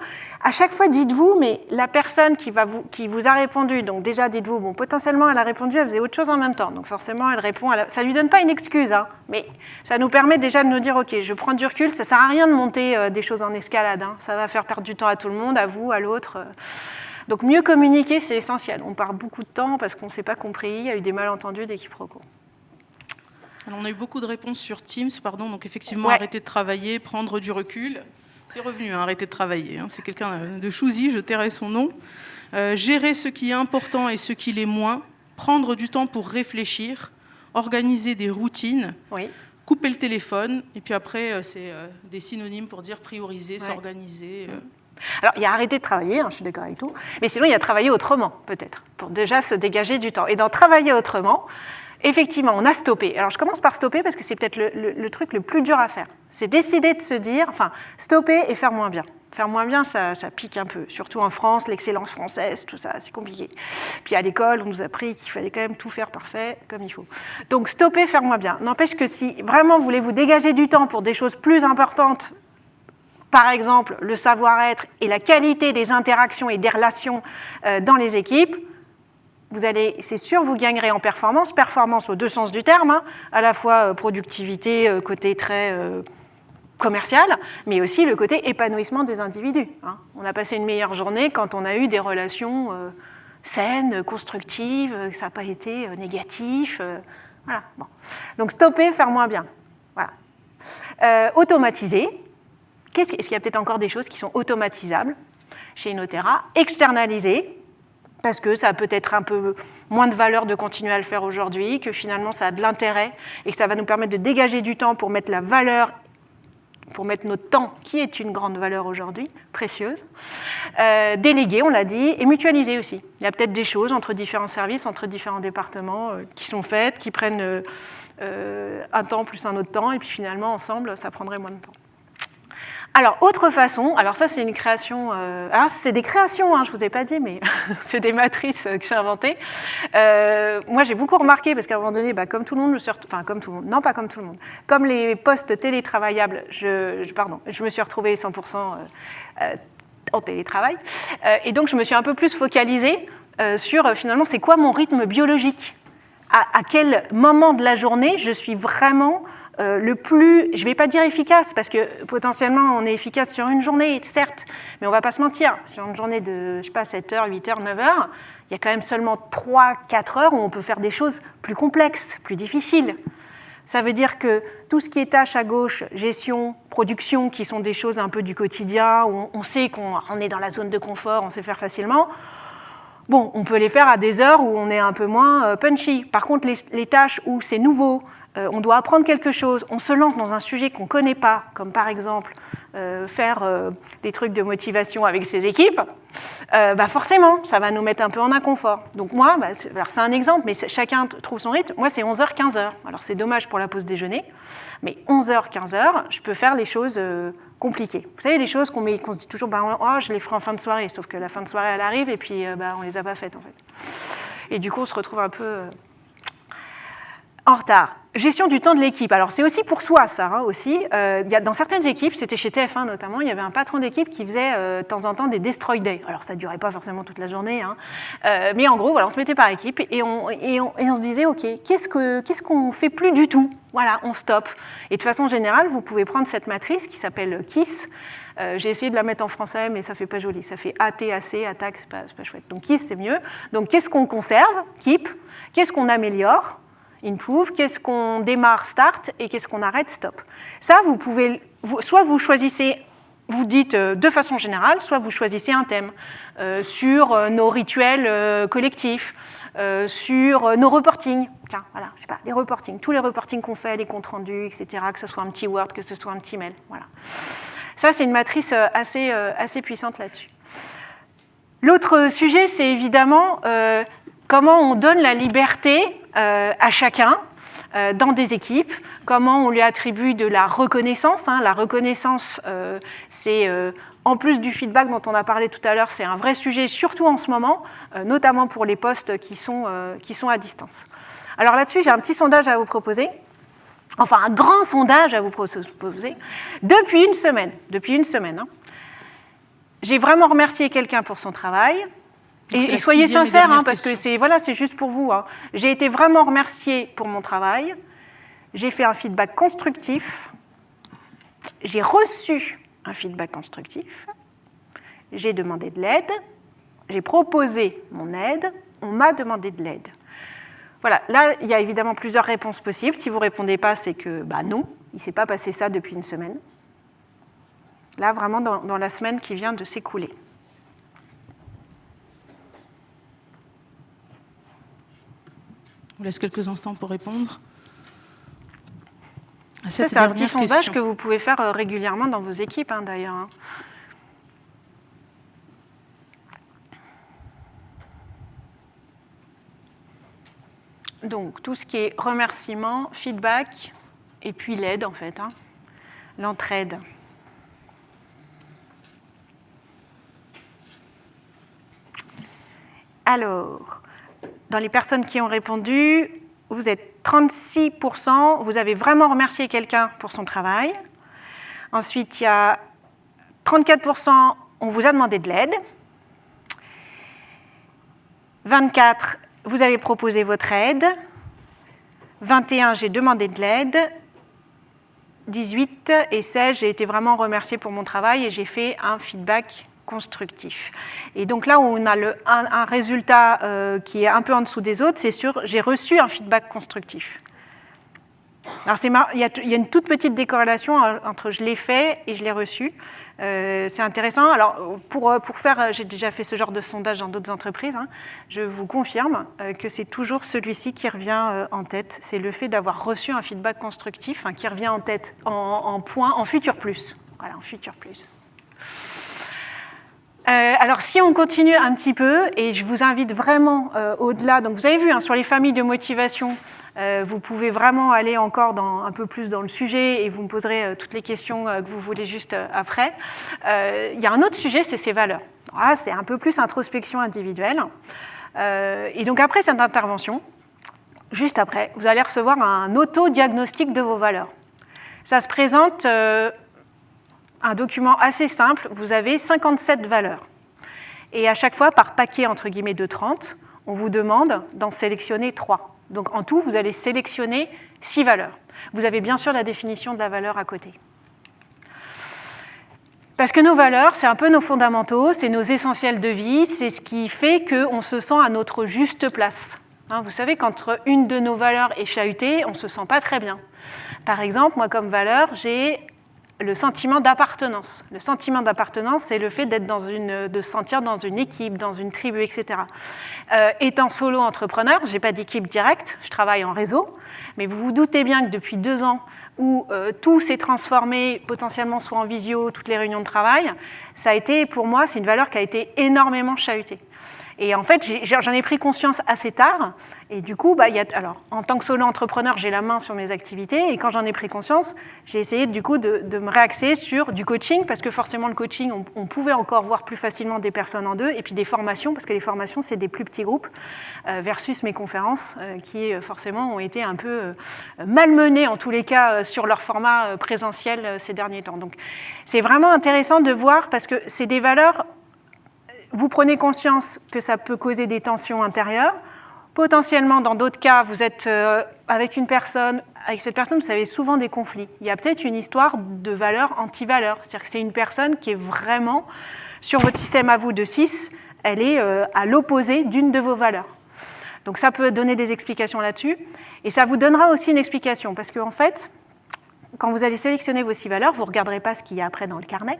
à chaque fois, dites-vous, mais la personne qui, va vous, qui vous a répondu, donc déjà, dites-vous, bon, potentiellement, elle a répondu, elle faisait autre chose en même temps, donc forcément, elle répond, ça ne lui donne pas une excuse, hein, mais ça nous permet déjà de nous dire, ok, je prends du recul, ça ne sert à rien de monter euh, des choses en escalade, hein. ça va faire perdre du temps à tout le monde, à vous, à l'autre. Euh. Donc mieux communiquer, c'est essentiel. On part beaucoup de temps parce qu'on ne s'est pas compris, il y a eu des malentendus, des quiproquos. Alors on a eu beaucoup de réponses sur Teams, pardon, donc effectivement arrêter de travailler, prendre du recul. C'est revenu, hein, arrêter de travailler. Hein. C'est quelqu'un de choisi, je tairai son nom. Euh, gérer ce qui est important et ce qui l'est moins, prendre du temps pour réfléchir, organiser des routines, couper le téléphone, et puis après, euh, c'est euh, des synonymes pour dire prioriser, s'organiser. Alors, il y a arrêter de travailler, hein, je suis d'accord avec tout, mais sinon, il y a travailler autrement, peut-être, pour déjà se dégager du temps. Et dans travailler autrement, effectivement, on a stoppé. Alors, je commence par stopper parce que c'est peut-être le, truc le plus dur à faire. C'est décider de se dire, enfin, stopper et faire moins bien. Faire moins bien, ça, pique un peu, surtout en France, l'excellence française, tout ça, c'est compliqué. Puis à l'école, on nous a appris qu'il fallait quand même tout faire parfait, comme il faut. Donc stopper, faire moins bien. N'empêche que si vraiment vous voulez vous dégager du temps pour des choses plus importantes par exemple le savoir-être et la qualité des interactions et des relations euh, dans les équipes, vous allez, c'est sûr, vous gagnerez en performance, performance aux deux sens du terme, hein, à la fois euh, productivité, euh, côté très commercial, mais aussi le côté épanouissement des individus. Hein. On a passé une meilleure journée quand on a eu des relations saines, constructives, ça n'a pas été négatif. voilà. Donc stopper, faire moins bien. Voilà. automatiser, est-ce qu'il y a peut-être encore des choses qui sont automatisables chez Inotera? Externalisées, parce que ça a peut-être un peu moins de valeur de continuer à le faire aujourd'hui, que finalement ça a de l'intérêt et que ça va nous permettre de dégager du temps pour mettre la valeur, pour mettre notre temps, qui est une grande valeur aujourd'hui, précieuse. Euh, déléguer, on l'a dit, et mutualiser aussi. Il y a peut-être des choses entre différents services, entre différents départements euh, qui sont faites, qui prennent euh, un temps plus un autre temps, et puis finalement, ensemble, ça prendrait moins de temps. Alors, autre façon, alors ça c'est une création, euh, alors c'est des créations, hein, je ne vous ai pas dit, mais c'est des matrices euh, que j'ai inventées. Euh, moi j'ai beaucoup remarqué, parce qu'à un moment donné, bah, comme tout le monde, je suis enfin comme tout le monde, non pas comme tout le monde, comme les postes télétravaillables, je, pardon, je me suis retrouvée 100% euh, euh, en télétravail, et donc je me suis un peu plus focalisée sur finalement c'est quoi mon rythme biologique? À quel moment de la journée je suis vraiment euh, le plus, je ne vais pas dire efficace, parce que potentiellement on est efficace sur une journée, certes, mais on ne va pas se mentir, sur une journée de, je sais pas, 7h, 8h, 9h, il y a quand même seulement 3-4 heures où on peut faire des choses plus complexes, plus difficiles. Ça veut dire que tout ce qui est tâches à gauche, gestion, production, qui sont des choses un peu du quotidien, où on- sait qu'on on est dans la zone de confort, on sait faire facilement, Bon, on peut les faire à des heures où on est un peu moins euh, punchy. Par contre, les, les tâches où c'est nouveau, euh, on doit apprendre quelque chose, on se lance dans un sujet qu'on ne connaît pas, comme par exemple euh, faire euh, des trucs de motivation avec ses équipes, bah forcément, ça va nous mettre un peu en inconfort. Donc moi, bah, c'est un exemple, mais chacun trouve son rythme. Moi, c'est 11h, 15h. Alors c'est dommage pour la pause déjeuner, mais 11h, 15h, je peux faire les choses compliquées. Vous savez, les choses qu'on qu'on se dit toujours, bah, oh, je les ferai en fin de soirée, sauf que la fin de soirée, elle arrive et puis bah, on les a pas faites en fait. Et du coup, on se retrouve un peu en retard. Gestion du temps de l'équipe. Alors c'est aussi pour soi ça hein, aussi. Euh, dans certaines équipes, c'était chez TF1 notamment, il y avait un patron d'équipe qui faisait euh, de temps en temps des destroy days. Alors ça durait pas forcément toute la journée, hein. Euh, mais en gros on se mettait par équipe et on, se disait ok, qu'est-ce que qu'est-ce qu'on fait plus du tout? Voilà, on stoppe. Et de façon générale, vous pouvez prendre cette matrice qui s'appelle KISS. J'ai essayé de la mettre en français, mais ça fait pas joli. Ça fait ATAC, attaque, c'est pas, pas chouette. Donc KISS c'est mieux. Donc qu'est-ce qu'on conserve? Keep. Qu'est-ce qu'on améliore? Improve, qu'est-ce qu'on démarre, start, et qu'est-ce qu'on arrête, stop? Ça, vous pouvez, soit vous choisissez, vous dites euh, de façon générale, soit vous choisissez un thème euh, sur euh, nos rituels collectifs, sur nos reportings. Tiens, voilà, je sais pas, les reportings, tous les reportings qu'on fait, les comptes rendus, etc., que ce soit un petit Word, que ce soit un petit mail, voilà. Ça, c'est une matrice assez, assez puissante là-dessus. L'autre sujet, c'est évidemment comment on donne la liberté à chacun euh, dans des équipes, comment on lui attribue de la reconnaissance. hein. La reconnaissance, euh, c'est euh, en plus du feedback dont on a parlé tout à l'heure, c'est un vrai sujet, surtout en ce moment, euh, notamment pour les postes qui sont, euh, qui sont à distance. Alors là-dessus, j'ai un petit sondage à vous proposer enfin un grand sondage à vous proposer, depuis une semaine. Depuis une semaine. hein. J'ai vraiment remercié quelqu'un pour son travail. Et, soyez sincères, hein, parce que c'est voilà, c'est juste pour vous. hein. J'ai été vraiment remerciée pour mon travail. J'ai fait un feedback constructif. J'ai reçu un feedback constructif. J'ai demandé de l'aide. J'ai proposé mon aide. On m'a demandé de l'aide. Voilà, là, il y a évidemment plusieurs réponses possibles. Si vous ne répondez pas, c'est que bah, non, il ne s'est pas passé ça depuis une semaine. Là, vraiment, dans, dans la semaine qui vient de s'écouler. Vous laisse quelques instants pour répondre. à Ça, cette c'est un petit sondage que vous pouvez faire euh, régulièrement dans vos équipes, hein, d'ailleurs. hein. Donc, tout ce qui est remerciement, feedback, et puis l'aide, en fait. hein. L'entraide. Alors, dans les personnes qui ont répondu, vous êtes 36%, vous avez vraiment remercié quelqu'un pour son travail. Ensuite, il y a 34%, on vous a demandé de l'aide. 24, vous avez proposé votre aide. 21, j'ai demandé de l'aide. 18 et 16, j'ai été vraiment remerciée pour mon travail et j'ai fait un feedback constructif. Et donc là où on a un, résultat euh, qui est un peu en dessous des autres, c'est sur j'ai reçu un feedback constructif. Alors il, y a, il y a une toute petite décorrélation euh, entre je l'ai fait et je l'ai reçu. Euh, c'est intéressant. Alors pour, pour faire, j'ai déjà fait ce genre de sondage dans d'autres entreprises, hein, je vous confirme que c'est toujours celui-ci qui revient en tête. C'est le fait d'avoir reçu un feedback constructif hein, qui revient en tête en, en point, en futur plus. Voilà, en futur plus. Euh, alors, si on continue un petit peu, et je vous invite vraiment euh, au-delà, donc vous avez vu, hein, sur les familles de motivation, euh, vous pouvez vraiment aller encore un peu plus dans le sujet et vous me poserez toutes les questions que vous voulez juste après. Il y a un autre sujet, c'est ces valeurs. Voilà, c'est un peu plus introspection individuelle. Et donc, après cette intervention, juste après, vous allez recevoir un auto-diagnostic de vos valeurs. Ça se présente un document assez simple, vous avez 57 valeurs. Et à chaque fois, par paquet entre guillemets de 30, on vous demande d'en sélectionner 3. Donc en tout, vous allez sélectionner 6 valeurs. Vous avez bien sûr la définition de la valeur à côté. Parce que nos valeurs, c'est un peu nos fondamentaux, c'est nos essentiels de vie, c'est ce qui fait qu'on se sent à notre juste place. Hein, vous savez, quand une de nos valeurs est chahutée, on ne se sent pas très bien. Par exemple, moi comme valeur, j'ai le sentiment d'appartenance. Le sentiment d'appartenance, c'est le fait d'être dans une, de se sentir dans une équipe, dans une tribu, etc. Euh, étant solo entrepreneur, je n'ai pas d'équipe directe, je travaille en réseau, mais vous vous doutez bien que depuis deux ans où euh, tout s'est transformé, potentiellement soit en visio, toutes les réunions de travail, ça a été, pour moi, c'est une valeur qui a été énormément chahutée. Et en fait, j'en ai, pris conscience assez tard. Et du coup, bah, alors, en tant que solo entrepreneur, j'ai la main sur mes activités. Et quand j'en ai pris conscience, j'ai essayé du coup de, me réaxer sur du coaching, parce que forcément, le coaching, on, pouvait encore voir plus facilement des personnes en deux. Et puis des formations, parce que les formations, c'est des plus petits groupes, euh, versus mes conférences, euh, qui forcément ont été un peu euh, malmenées, en tous les cas, sur leur format présentiel ces derniers temps. Donc, c'est vraiment intéressant de voir, parce que c'est des valeurs vous prenez conscience que ça peut causer des tensions intérieures. Potentiellement, dans d'autres cas, vous êtes euh, avec une personne, avec cette personne, vous avez souvent des conflits. Il y a peut-être une histoire de valeur anti-valeur. C'est-à-dire que c'est une personne qui est vraiment, sur votre système à vous de 6, elle est euh, à l'opposé d'une de vos valeurs. Donc ça peut donner des explications là-dessus. Et ça vous donnera aussi une explication, parce qu'en en fait, quand vous allez sélectionner vos six valeurs, vous ne regarderez pas ce qu'il y a après dans le carnet.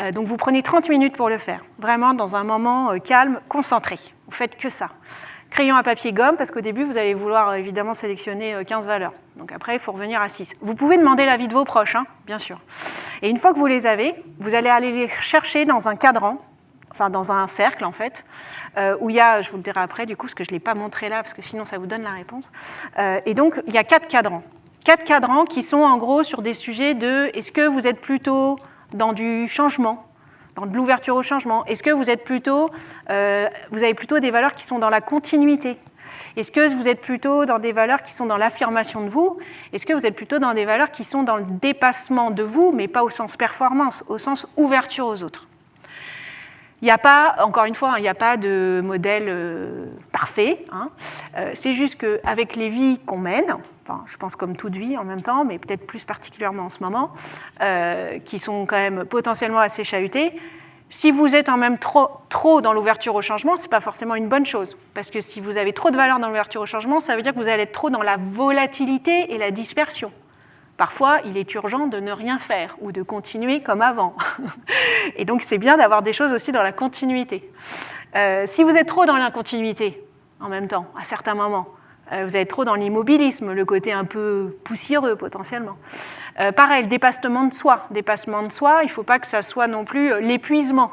Euh, donc vous prenez 30 minutes pour le faire, vraiment dans un moment euh, calme, concentré. Vous faites que ça. Crayon à papier gomme, parce qu'au début, vous allez vouloir évidemment sélectionner 15 valeurs. Donc après, il faut revenir à 6. Vous pouvez demander l'avis de vos proches, hein, bien sûr. Et une fois que vous les avez, vous allez aller les chercher dans un cadran, enfin dans un cercle en fait, euh, où il y a, je vous le dirai après du coup, parce que je ne l'ai pas montré là, parce que sinon ça vous donne la réponse. Euh, et donc, il y a quatre cadrans quatre cadrans qui sont en gros sur des sujets de est-ce que vous êtes plutôt dans du changement, dans de l'ouverture au changement? Est-ce que vous êtes plutôt, euh, vous avez plutôt des valeurs qui sont dans la continuité? Est-ce que vous êtes plutôt dans des valeurs qui sont dans l'affirmation de vous? Est-ce que vous êtes plutôt dans des valeurs qui sont dans le dépassement de vous, mais pas au sens performance, au sens ouverture aux autres? Il n'y a pas, encore une fois, il n'y a pas de modèle euh, parfait. Hein. Euh, c'est juste qu'avec les vies qu'on mène, enfin, je pense comme toute vie en même temps, mais peut-être plus particulièrement en ce moment, euh, qui sont quand même potentiellement assez chahutées, si vous êtes en même trop, trop dans l'ouverture au changement, ce n'est pas forcément une bonne chose. Parce que si vous avez trop de valeur dans l'ouverture au changement, ça veut dire que vous allez être trop dans la volatilité et la dispersion. Parfois, il est urgent de ne rien faire ou de continuer comme avant. Et donc, c'est bien d'avoir des choses aussi dans la continuité. Euh, si vous êtes trop dans l'incontinuité, en même temps, à certains moments, euh, vous êtes trop dans l'immobilisme, le côté un peu poussiéreux potentiellement. Euh, pareil, dépassement de soi. Dépassement de soi, il ne faut pas que ça soit non plus l'épuisement.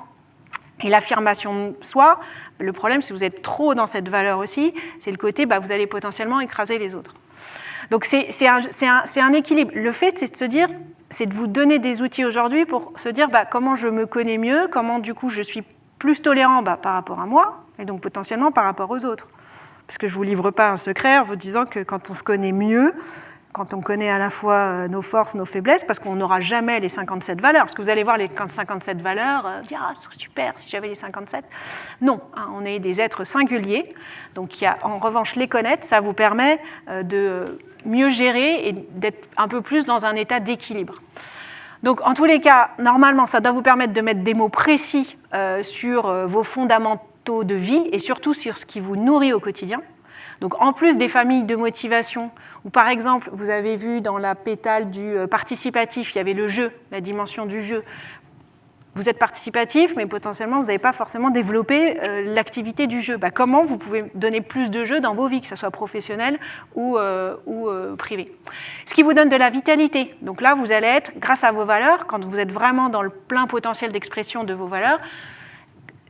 Et l'affirmation de soi, le problème, si vous êtes trop dans cette valeur aussi, c'est le côté, bah, vous allez potentiellement écraser les autres. Donc c'est un, équilibre. Le fait, c'est de se dire, c'est de vous donner des outils aujourd'hui pour se dire bah, comment je me connais mieux, comment du coup je suis plus tolérant bah, par rapport à moi, et donc potentiellement par rapport aux autres. Parce que je ne vous livre pas un secret en vous disant que quand on se connaît mieux, quand on connaît à la fois nos forces, nos faiblesses, parce qu'on n'aura jamais les 57 valeurs. Parce que vous allez voir les 57 valeurs, euh, dire ah, c'est super si j'avais les 57. Non, hein, on est des êtres singuliers. Donc en revanche, les connaître, ça vous permet euh, de mieux gérer et d'être un peu plus dans un état d'équilibre. Donc en tous les cas, normalement, ça doit vous permettre de mettre des mots précis euh, sur euh, vos fondamentaux de vie et surtout sur ce qui vous nourrit au quotidien. Donc en plus des familles de motivation, où par exemple, vous avez vu dans la pétale du participatif, il y avait le jeu, la dimension du jeu. Vous êtes participatif, mais potentiellement, vous n'avez pas forcément développé euh, l'activité du jeu. Bah, comment vous pouvez donner plus de jeux dans vos vies, que ce soit professionnel ou, euh, euh, privé? Ce qui vous donne de la vitalité. Donc là, vous allez être, grâce à vos valeurs, quand vous êtes vraiment dans le plein potentiel d'expression de vos valeurs,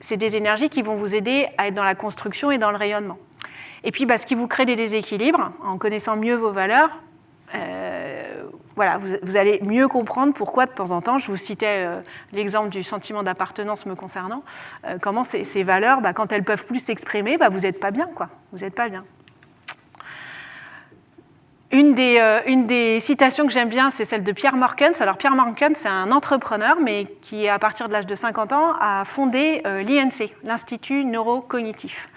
c'est des énergies qui vont vous aider à être dans la construction et dans le rayonnement. Et puis, bah, ce qui vous crée des déséquilibres, en connaissant mieux vos valeurs, euh, voilà, vous, allez mieux comprendre pourquoi de temps en temps, je vous citais euh, l'exemple du sentiment d'appartenance me concernant, euh, comment ces, valeurs, bah, quand elles peuvent plus s'exprimer, bah, vous n'êtes pas bien, quoi. Vous pas bien. Une des, euh, une des, citations que j'aime bien, c'est celle de Pierre Morkens. Alors Pierre Morkens, c'est un entrepreneur, mais qui, à partir de l'âge de 50 ans, a fondé l'INC, l'Institut Neurocognitif.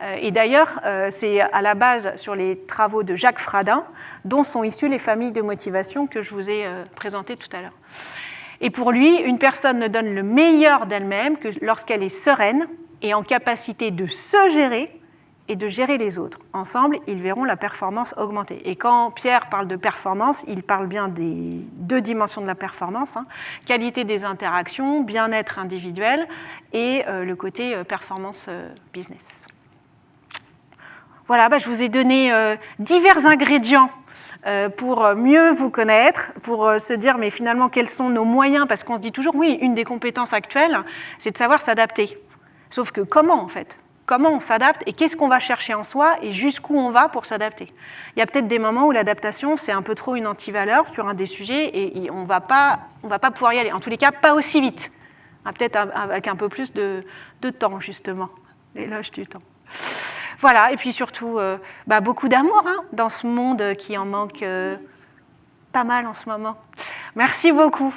Euh, et d'ailleurs, euh, c'est à la base sur les travaux de Jacques Fradin, dont sont issues les familles de motivation que je vous ai euh, présentées tout à l'heure. Et pour lui, une personne ne donne le meilleur d'elle-même que lorsqu'elle est sereine et en capacité de se gérer et de gérer les autres. Ensemble, ils verront la performance augmenter. Et quand Pierre parle de performance, il parle bien des deux dimensions de la performance, hein, qualité des interactions, bien-être individuel et le côté performance business. Voilà, bah, je vous ai donné euh, divers ingrédients euh, pour mieux vous connaître, pour euh, se dire mais finalement quels sont nos moyens, parce qu'on se dit toujours oui, une des compétences actuelles, c'est de savoir s'adapter. Sauf que comment en fait? Comment on s'adapte et qu'est-ce qu'on va chercher en soi et jusqu'où on va pour s'adapter? Il y a peut-être des moments où l'adaptation, c'est un peu trop une antivaleur sur un des sujets et on ne va pas pouvoir y aller. En tous les cas, pas aussi vite. Peut-être avec un peu plus de, de temps, justement. L'éloge du temps. Voilà, et puis surtout, euh, bah, beaucoup d'amour hein, dans ce monde qui en manque euh, pas mal en ce moment. Merci beaucoup.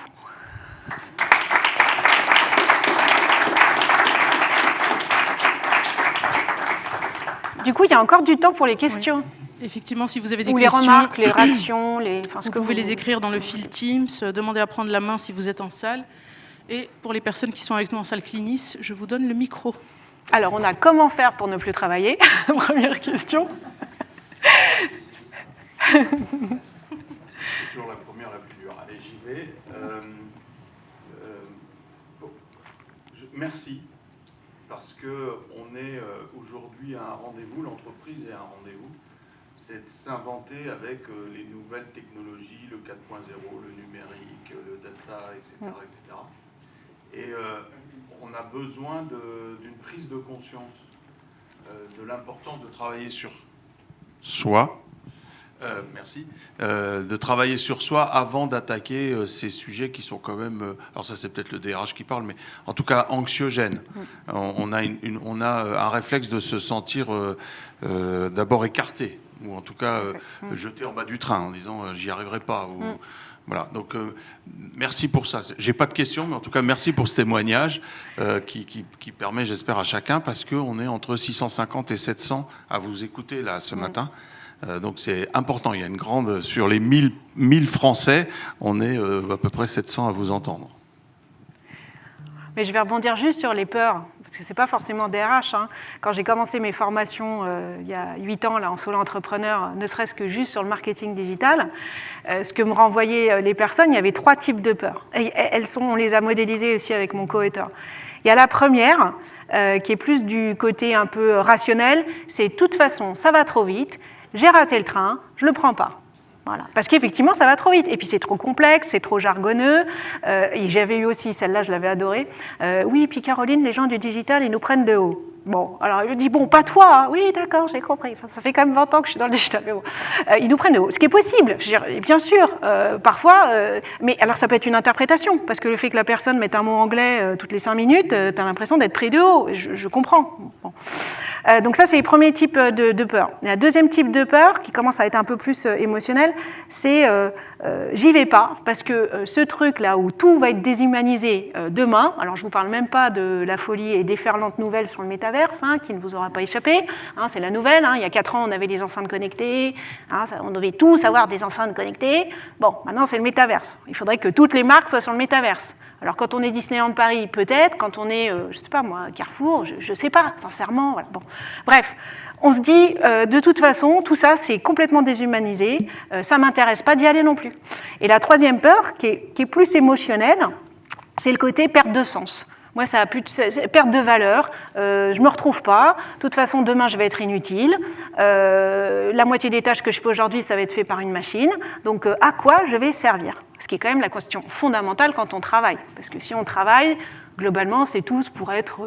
Du coup, il y a encore du temps pour les questions. Oui. Effectivement, si vous avez des Ou questions, les remarques, les réactions, les... Enfin, ce vous que pouvez vous... les écrire dans le fil Teams, demandez à prendre la main si vous êtes en salle. Et pour les personnes qui sont avec nous en salle Clinis, je vous donne le micro. Alors, on a comment faire pour ne plus travailler Première question. C'est toujours la première, la plus dure. Allez, j'y vais. Euh, euh, merci, parce qu'on est euh, aujourd'hui à un rendez-vous, l'entreprise est à un rendez-vous. C'est de s'inventer avec les nouvelles technologies, le 4.0, le numérique, le data, etc. etc. Et on a besoin d'une prise de conscience euh, de l'importance de travailler sur soi, euh, merci, euh, de travailler sur soi avant d'attaquer euh, ces sujets qui sont quand même, alors ça c'est peut-être le DRH qui parle, mais en tout cas anxiogènes. On, on, a, une, une, on a un réflexe de se sentir d'abord écarté, ou en tout cas jeté en bas du train en disant j'y arriverai pas. Ou, voilà, donc euh, merci pour ça. J'ai pas de questions, mais en tout cas merci pour ce témoignage euh, qui, qui, qui, permet, j'espère, à chacun, parce qu'on est entre 650 et 700 à vous écouter là ce matin. Euh, donc c'est important. Il y a une grande sur les 1000, 1000 Français, on est à peu près 700 à vous entendre. Mais je vais rebondir juste sur les peurs parce que ce n'est pas forcément DRH. Hein. Quand j'ai commencé mes formations euh, il y a 8 ans là, en solo entrepreneur, ne serait-ce que juste sur le marketing digital, euh, ce que me renvoyaient les personnes, il y avait trois types de peurs. Elles sont, on les a modélisées aussi avec mon co-auteur. Il y a la première, euh, qui est plus du côté un peu rationnel, c'est de toute façon, ça va trop vite, j'ai raté le train, je ne le prends pas. Parce qu'effectivement, ça va trop vite. Et puis, c'est trop complexe, c'est trop jargonneux. Euh, j'avais eu aussi, celle-là, je l'avais adorée. Euh, oui, puis Caroline, les gens du digital, ils nous prennent de haut. Bon, alors il dit, bon, pas toi. Hein. Oui, d'accord, j'ai compris. Ça fait quand même 20 ans que je suis dans le digital. Euh, ils nous prennent de haut. Ce qui est possible, bien sûr, euh, parfois. Euh, mais alors, ça peut être une interprétation. Parce que le fait que la personne mette un mot anglais toutes les 5 minutes, tu as l'impression d'être pris de haut. Je, comprends. Donc, ça, c'est les premiers types de, peur. A un deuxième type de peur qui commence à être un peu plus émotionnel c'est j'y vais pas parce que ce truc là où tout va être déshumanisé demain, alors je vous parle même pas de la folie et déferlante nouvelle sur le métaverse hein, qui ne vous aura pas échappé, hein, c'est la nouvelle, hein, il y a 4 ans on avait des enceintes connectées, on devait tous avoir des enceintes connectées, bon maintenant c'est le métaverse, il faudrait que toutes les marques soient sur le métaverse. Alors quand on est Disneyland Paris, peut-être, quand on est, euh, je sais pas moi, Carrefour, je ne sais pas, sincèrement. Voilà. Bon. Bref, on se dit, euh, de toute façon, tout ça, c'est complètement déshumanisé, euh, ça ne m'intéresse pas d'y aller non plus. Et la troisième peur, qui est plus émotionnelle, c'est le côté perte de sens. Moi, ça a plus de perte de valeur. Euh, je me retrouve pas. De toute façon, demain, je vais être inutile. Euh, la moitié des tâches que je fais aujourd'hui, ça va être fait par une machine. Donc, euh, à quoi je vais servir? Ce qui est quand même la question fondamentale quand on travaille. Parce que si on travaille, globalement, c'est tous pour être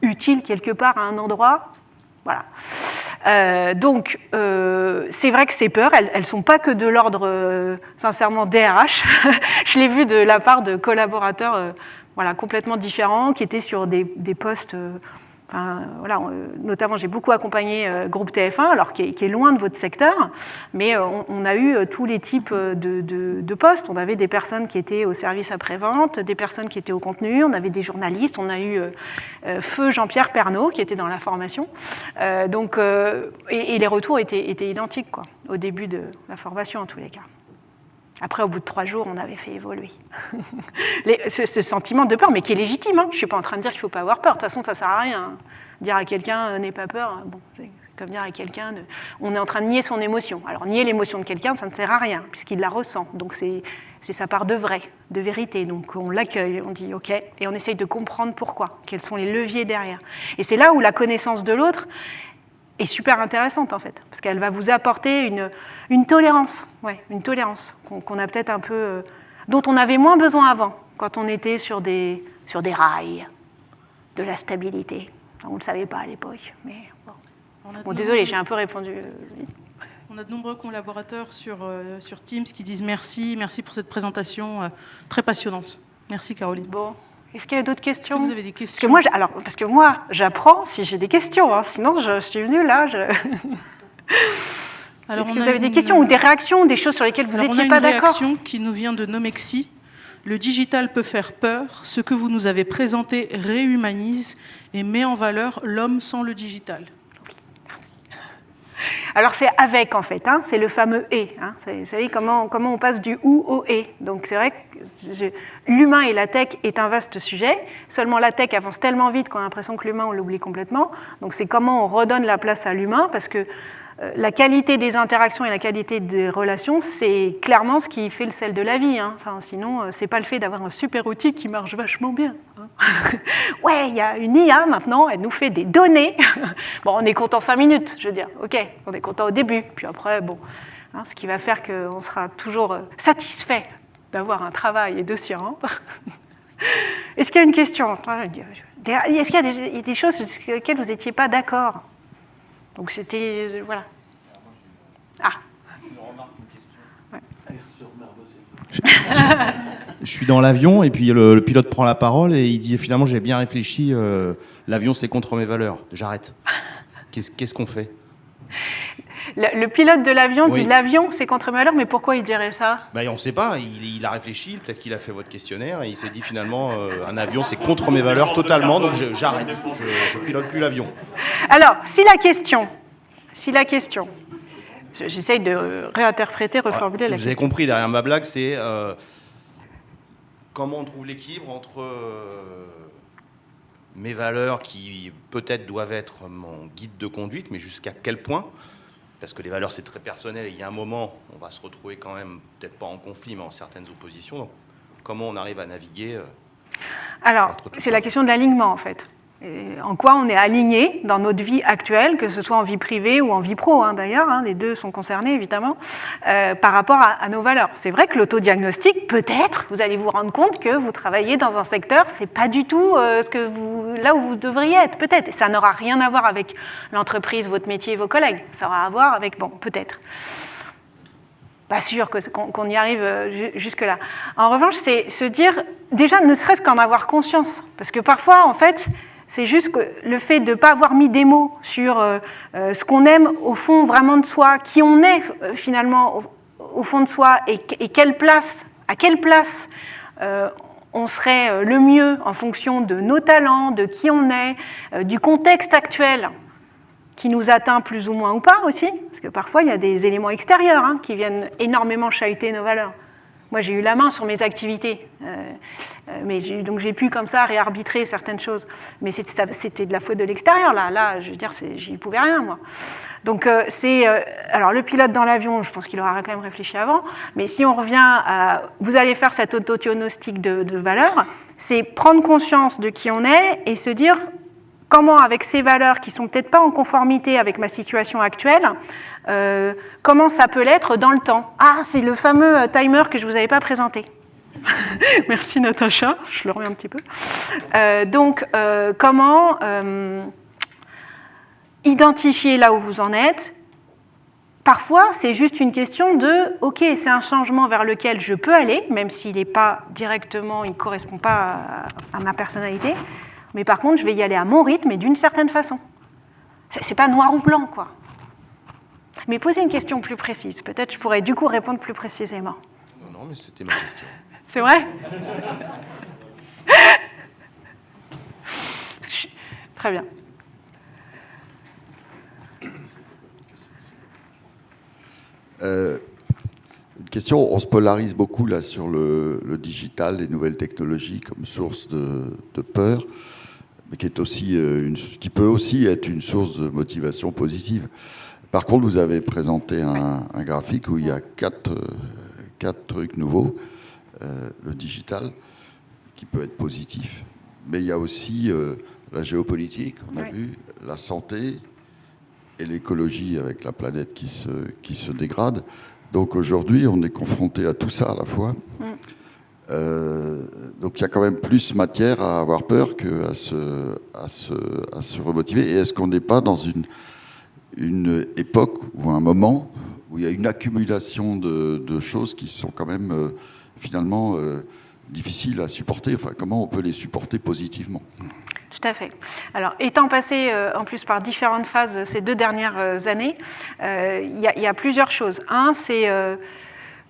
utile quelque part à un endroit. Voilà. Donc, c'est vrai que ces peurs, elles ne sont pas que de l'ordre, sincèrement, DRH. Je l'ai vu de la part de collaborateurs voilà, complètement différents, qui étaient sur des, postes... euh, voilà, euh, notamment, j'ai beaucoup accompagné euh, Groupe TF1, alors qui est, loin de votre secteur, mais on, a eu tous les types de, postes. On avait des personnes qui étaient au service après-vente, des personnes qui étaient au contenu, on avait des journalistes, on a eu Feu Jean-Pierre Pernaud qui était dans la formation. Donc, et, et les retours étaient, étaient identiques quoi, au début de la formation en tous les cas. Après, au bout de trois jours, on avait fait évoluer ce, sentiment de peur, mais qui est légitime. hein. Je ne suis pas en train de dire qu'il ne faut pas avoir peur. De toute façon, ça ne sert à rien. hein. Dire à quelqu'un euh, n'aie pas peur, euh, bon, c'est comme dire à quelqu'un, on est en train de nier son émotion. Alors, nier l'émotion de quelqu'un, ça ne sert à rien, puisqu'il la ressent. Donc, c'est sa part de vrai, de vérité. Donc, on l'accueille, on dit OK, et on essaye de comprendre pourquoi, quels sont les leviers derrière. Et c'est là où la connaissance de l'autre est super intéressante en fait, parce qu'elle va vous apporter une, une tolérance, ouais, une tolérance qu'on a peut-être un peu, euh, dont on avait moins besoin avant, quand on était sur des, sur des rails, de la stabilité. On ne le savait pas à l'époque, mais bon. Bon, désolé, j'ai un peu répondu. euh, vite. On a de nombreux collaborateurs sur, euh, sur Teams qui disent merci, merci pour cette présentation euh, très passionnante. Merci Caroline. Bon, est-ce qu'il y a d'autres que questions vous avez des Parce que questions moi, alors, parce que moi, j'apprends si j'ai des questions. hein, sinon, je, suis venue là. Je... Est-ce que vous avez des questions ou des réactions, des choses sur lesquelles vous Alors, on a n'étiez une pas d'accord réaction qui nous vient de Nomexi. Le digital peut faire peur. Ce que vous nous avez présenté réhumanise et met en valeur l'homme sans le digital. Alors c'est avec en fait, hein, c'est le fameux et. hein. Vous savez comment, comment on passe du ou au et. Donc c'est vrai que l'humain et la tech est un vaste sujet. Seulement la tech avance tellement vite qu'on a l'impression que l'humain on l'oublie complètement. Donc c'est comment on redonne la place à l'humain parce que la qualité des interactions et la qualité des relations, c'est clairement ce qui fait le sel de la vie. hein. Enfin, sinon, euh, pas le fait d'avoir un super outil qui marche vachement bien. hein. ouais, il y a une IA maintenant, elle nous fait des données. bon, on est content cinq minutes, je veux dire. Ok, on est content au début, puis après, bon, hein, ce qui va faire qu'on sera toujours euh, satisfait d'avoir un travail et de s'y rendre. Est-ce qu'il y a une question? Est-ce qu'il y a des choses sur lesquelles vous n'étiez pas d'accord? Donc c'était. euh, Voilà. Ah. Je suis dans l'avion et puis le, pilote prend la parole et il dit finalement j'ai bien réfléchi, euh, l'avion c'est contre mes valeurs, j'arrête. Qu'est-ce qu'on fait? Le, le pilote de l'avion Oui. dit l'avion, c'est contre malheur, mais pourquoi il dirait ça? Bah, On ne sait pas, il, il a réfléchi, peut-être qu'il a fait votre questionnaire et il s'est dit finalement euh, un avion c'est contre mes valeurs totalement donc j'arrête, je, je pilote plus l'avion. Alors, si la question, si la question, j'essaye de réinterpréter, reformuler la Vous avez question. compris, derrière ma blague c'est euh, comment on trouve l'équilibre entre euh, mes valeurs qui peut-être doivent être mon guide de conduite, mais jusqu'à quel point? Parce que les valeurs, c'est très personnel et il y a un moment, on va se retrouver quand même, peut-être pas en conflit, mais en certaines oppositions. Donc, comment on arrive à naviguer euh, Alors, c'est la question de l'alignement, en fait. Et en quoi on est aligné dans notre vie actuelle, que ce soit en vie privée ou en vie pro, hein, d'ailleurs, hein, les deux sont concernés, évidemment, euh, par rapport à, nos valeurs. C'est vrai que l'autodiagnostic, peut-être, vous allez vous rendre compte que vous travaillez dans un secteur, c'est pas du tout euh, ce que là où vous devriez être, peut-être. Ça n'aura rien à voir avec l'entreprise, votre métier, vos collègues. Ça aura à voir avec, bon, peut-être pas sûr qu'on y arrive euh, ju- jusque-là. En revanche, c'est se dire, déjà, ne serait-ce qu'en avoir conscience. Parce que parfois, en fait, c'est juste que le fait de ne pas avoir mis des mots sur euh, euh, ce qu'on aime au fond vraiment de soi, qui on est euh, finalement au, fond de soi, et, quelle place, à quelle place on serait le mieux en fonction de nos talents, de qui on est, du contexte actuel qui nous atteint plus ou moins ou pas aussi, parce que parfois il y a des éléments extérieurs hein, qui viennent énormément chahuter nos valeurs. Moi j'ai eu la main sur mes activités, j'ai- donc j'ai pu comme ça réarbitrer certaines choses. Mais c'était de la faute de l'extérieur là. Là, je veux dire, j'y pouvais rien moi. Donc euh, c'est euh, alors le pilote dans l'avion, je pense qu'il aura quand même réfléchi avant. Mais si on revient à, vous allez faire cette autodiagnostic de, de valeurs, c'est prendre conscience de qui on est et se dire comment, avec ces valeurs qui sont peut-être pas en conformité avec ma situation actuelle, euh, comment ça peut l'être dans le temps Ah, c'est le fameux euh, timer que je vous avais pas présenté. Merci Natacha, je le remets un petit peu. Euh, donc, euh, comment euh, identifier là où vous en êtes? Parfois, c'est juste une question de, ok, c'est un changement vers lequel je peux aller, même s'il n'est pas directement, il ne correspond pas à, à, ma personnalité, mais par contre, je vais y aller à mon rythme et d'une certaine façon. C'est pas noir ou blanc, quoi. Mais poser une question plus précise, peut-être je pourrais du coup répondre plus précisément. Non, non, mais c'était ma question. C'est vrai? Très bien. Euh, une question, on se polarise beaucoup là sur le, digital, les nouvelles technologies comme source de, de peur, mais qui, est aussi euh, une, qui peut aussi être une source de motivation positive. Par contre, vous avez présenté un, un graphique où il y a quatre, euh, quatre trucs nouveaux. Euh, le digital, qui peut être positif, mais il y a aussi euh, la géopolitique, on a vu, la santé et l'écologie avec la planète qui se, qui se dégrade. Donc aujourd'hui, on est confronté à tout ça à la fois. Euh, donc il y a quand même plus matière à avoir peur qu'à se, à se, à se remotiver. Et est-ce qu'on n'est pas dans une, une époque ou un moment où il y a une accumulation de, de choses qui sont quand même finalement euh, difficiles à supporter Enfin, comment on peut les supporter positivement Tout à fait. Alors, étant passé euh, en plus par différentes phases ces deux dernières euh, années, il y, a- plusieurs choses. Un, c'est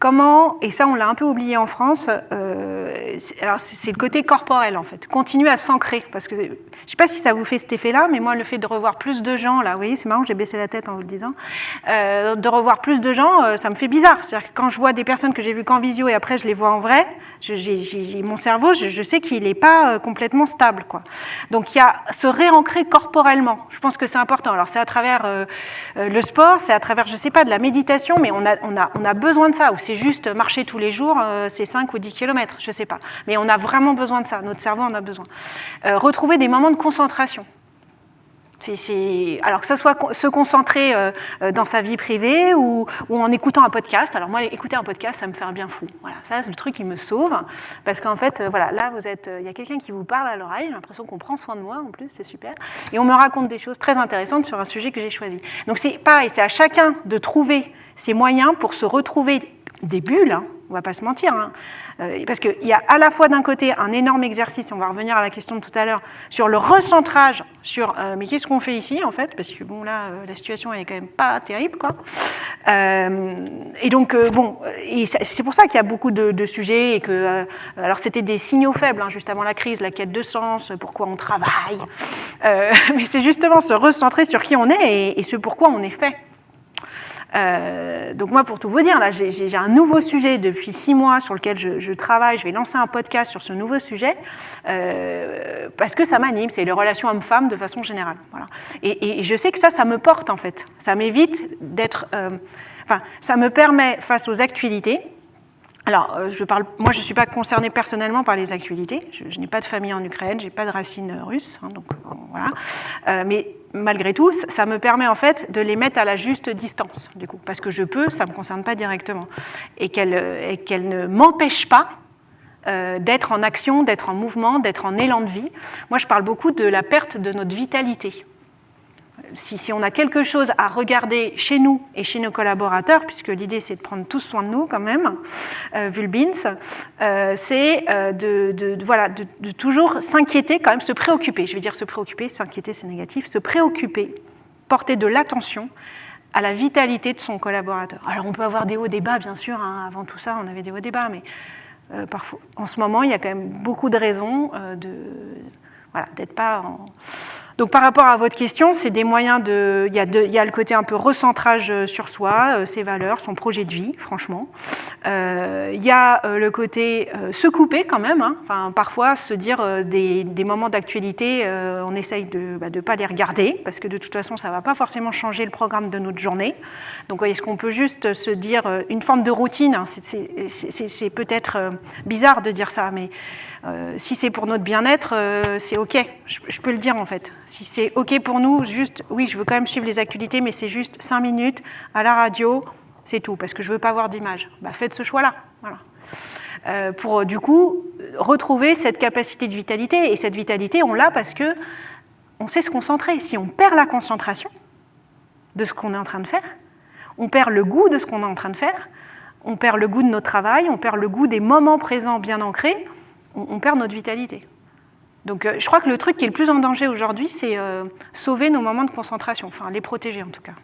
comment, et ça on l'a un peu oublié en France, euh, c'est- le côté corporel en fait. Continuer à s'ancrer, parce que je ne sais pas si ça vous fait cet effet-là, mais moi le fait de revoir plus de gens, là, vous voyez, c'est marrant, j'ai baissé la tête en vous le disant, euh, de revoir plus de gens, euh, ça me fait bizarre. C'est-à-dire que quand je vois des personnes que j'ai vues qu'en visio et après je les vois en vrai, mon cerveau, je, sais qu'il n'est pas euh, complètement stable. Quoi. Donc il y a se réancrer corporellement. Je pense que c'est important. Alors c'est à travers le sport, c'est à travers, je ne sais pas, de la méditation, mais on a besoin de ça. Ou juste marcher tous les jours, euh, c'est 5 ou 10 kilomètres, je ne sais pas. Mais on a vraiment besoin de ça. Notre cerveau en a besoin. Euh, retrouver des moments de concentration. Alors que ce soit se concentrer euh, dans sa vie privée ou, en écoutant un podcast. Alors moi, écouter un podcast, ça me fait un bien fou. Voilà, ça, c'est le truc qui me sauve. Parce qu'en fait, voilà, là, vous êtes, il y a quelqu'un qui vous parle à l'oreille. J'ai l'impression qu'on prend soin de moi en plus, c'est super. Et on me raconte des choses très intéressantes sur un sujet que j'ai choisi. Donc c'est pareil, c'est à chacun de trouver ses moyens pour se retrouver des bulles. hein, on va pas se mentir. hein. Euh, parce qu'il y a à la fois d'un côté un énorme exercice, on va revenir à la question de tout à l'heure, sur le recentrage sur euh, mais qu'est-ce qu'on fait ici en fait? Parce que bon là, euh, la situation elle est quand même pas terrible quoi. Et donc bon, c'est pour ça qu'il y a beaucoup de, sujets et que alors c'était des signaux faibles hein, juste avant la crise, la quête de sens, pourquoi on travaille, mais c'est justement se recentrer sur qui on est et ce pourquoi on est fait. Euh, donc moi, pour tout vous dire, là, j'ai- un nouveau sujet depuis six mois sur lequel je, travaille. Je vais lancer un podcast sur ce nouveau sujet euh, parce que ça m'anime. C'est les relations hommes-femmes de façon générale. Et je sais que ça, ça me porte en fait. Ça m'évite d'être. euh, enfin, ça me permet face aux actualités. Alors, euh, je moi, je ne suis pas concernée personnellement par les actualités. Je, n'ai pas de famille en Ukraine, je n'ai pas de racines russes, hein, donc euh, voilà. Euh, mais malgré tout, ça- me permet en fait de les mettre à la juste distance, du coup, parce que je peux, ça ne me concerne pas directement, et qu'elles ne m'empêchent pas d'être en action, d'être en mouvement, d'être en élan de vie. Moi, je parle beaucoup de la perte de notre vitalité si, on a quelque chose à regarder chez nous et chez nos collaborateurs, puisque l'idée c'est de prendre tous soin de nous quand même, euh, vu le BINS, euh, c'est euh, de, voilà, de, toujours s'inquiéter, quand même se préoccuper. Je vais dire se préoccuper, s'inquiéter c'est négatif, se préoccuper, porter de l'attention à la vitalité de son collaborateur. Alors on peut avoir des hauts débats, bien sûr, hein, avant tout ça on avait des hauts débats, mais euh, parfois, en ce moment il y a quand même beaucoup de raisons euh, de voilà, d'être pas. Donc par rapport à votre question, c'est des moyens de... Il y, a le côté un peu recentrage euh, sur soi, euh, ses valeurs, son projet de vie, franchement. Euh, il y a le côté se couper quand même. hein. Enfin, parfois, se dire des, moments d'actualité, on essaye de ne de pas les regarder, parce que de toute façon, ça ne va pas forcément changer le programme de notre journée. Donc est-ce qu'on peut juste se dire une forme de routine hein, c'est- peut-être bizarre de dire ça, mais euh, si c'est pour notre bien-être, euh, c'est OK. Je, peux le dire en fait. Si c'est OK pour nous, juste, oui, je veux quand même suivre les actualités, mais c'est juste cinq minutes à la radio, c'est tout, parce que je veux pas avoir d'image. Bah, faites ce choix-là. Voilà. Euh, pour du coup retrouver cette capacité de vitalité. Et cette vitalité, on l'a parce que on sait se concentrer. Si on perd la concentration de ce qu'on est en train de faire, on perd le goût de ce qu'on est en train de faire, on perd le goût de notre travail, on perd le goût des moments présents bien ancrés, on, perd notre vitalité. Donc euh, je crois que le truc qui est le plus en danger aujourd'hui, c'est euh, sauver nos moments de concentration, enfin les protéger en tout cas.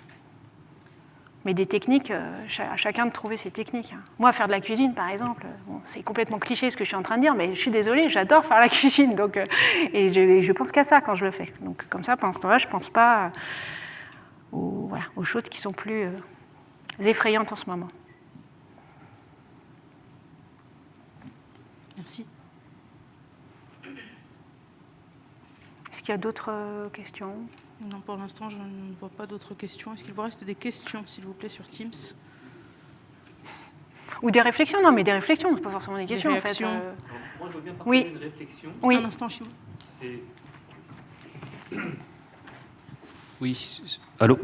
Mais des techniques, euh, à chacun de trouver ses techniques. hein. Moi, faire de la cuisine, par exemple, c'est complètement cliché ce que je suis en train de dire, mais je suis désolée, j'adore faire la cuisine. Donc, et je, pense qu'à ça quand je le fais. Donc comme ça, pendant ce temps-là, je ne pense pas aux, choses qui sont plus effrayantes en ce moment. Merci. Qu'il y a d'autres euh, questions? Non, pour l'instant, je ne vois pas d'autres questions. Est-ce qu'il vous reste des questions, s'il vous plaît, sur Teams? Ou des réflexions? Non, mais des réflexions, pas forcément des questions en fait. euh. Moi, je veux bien Oui. partager une réflexion. Oui. Un instant. Oui, allô?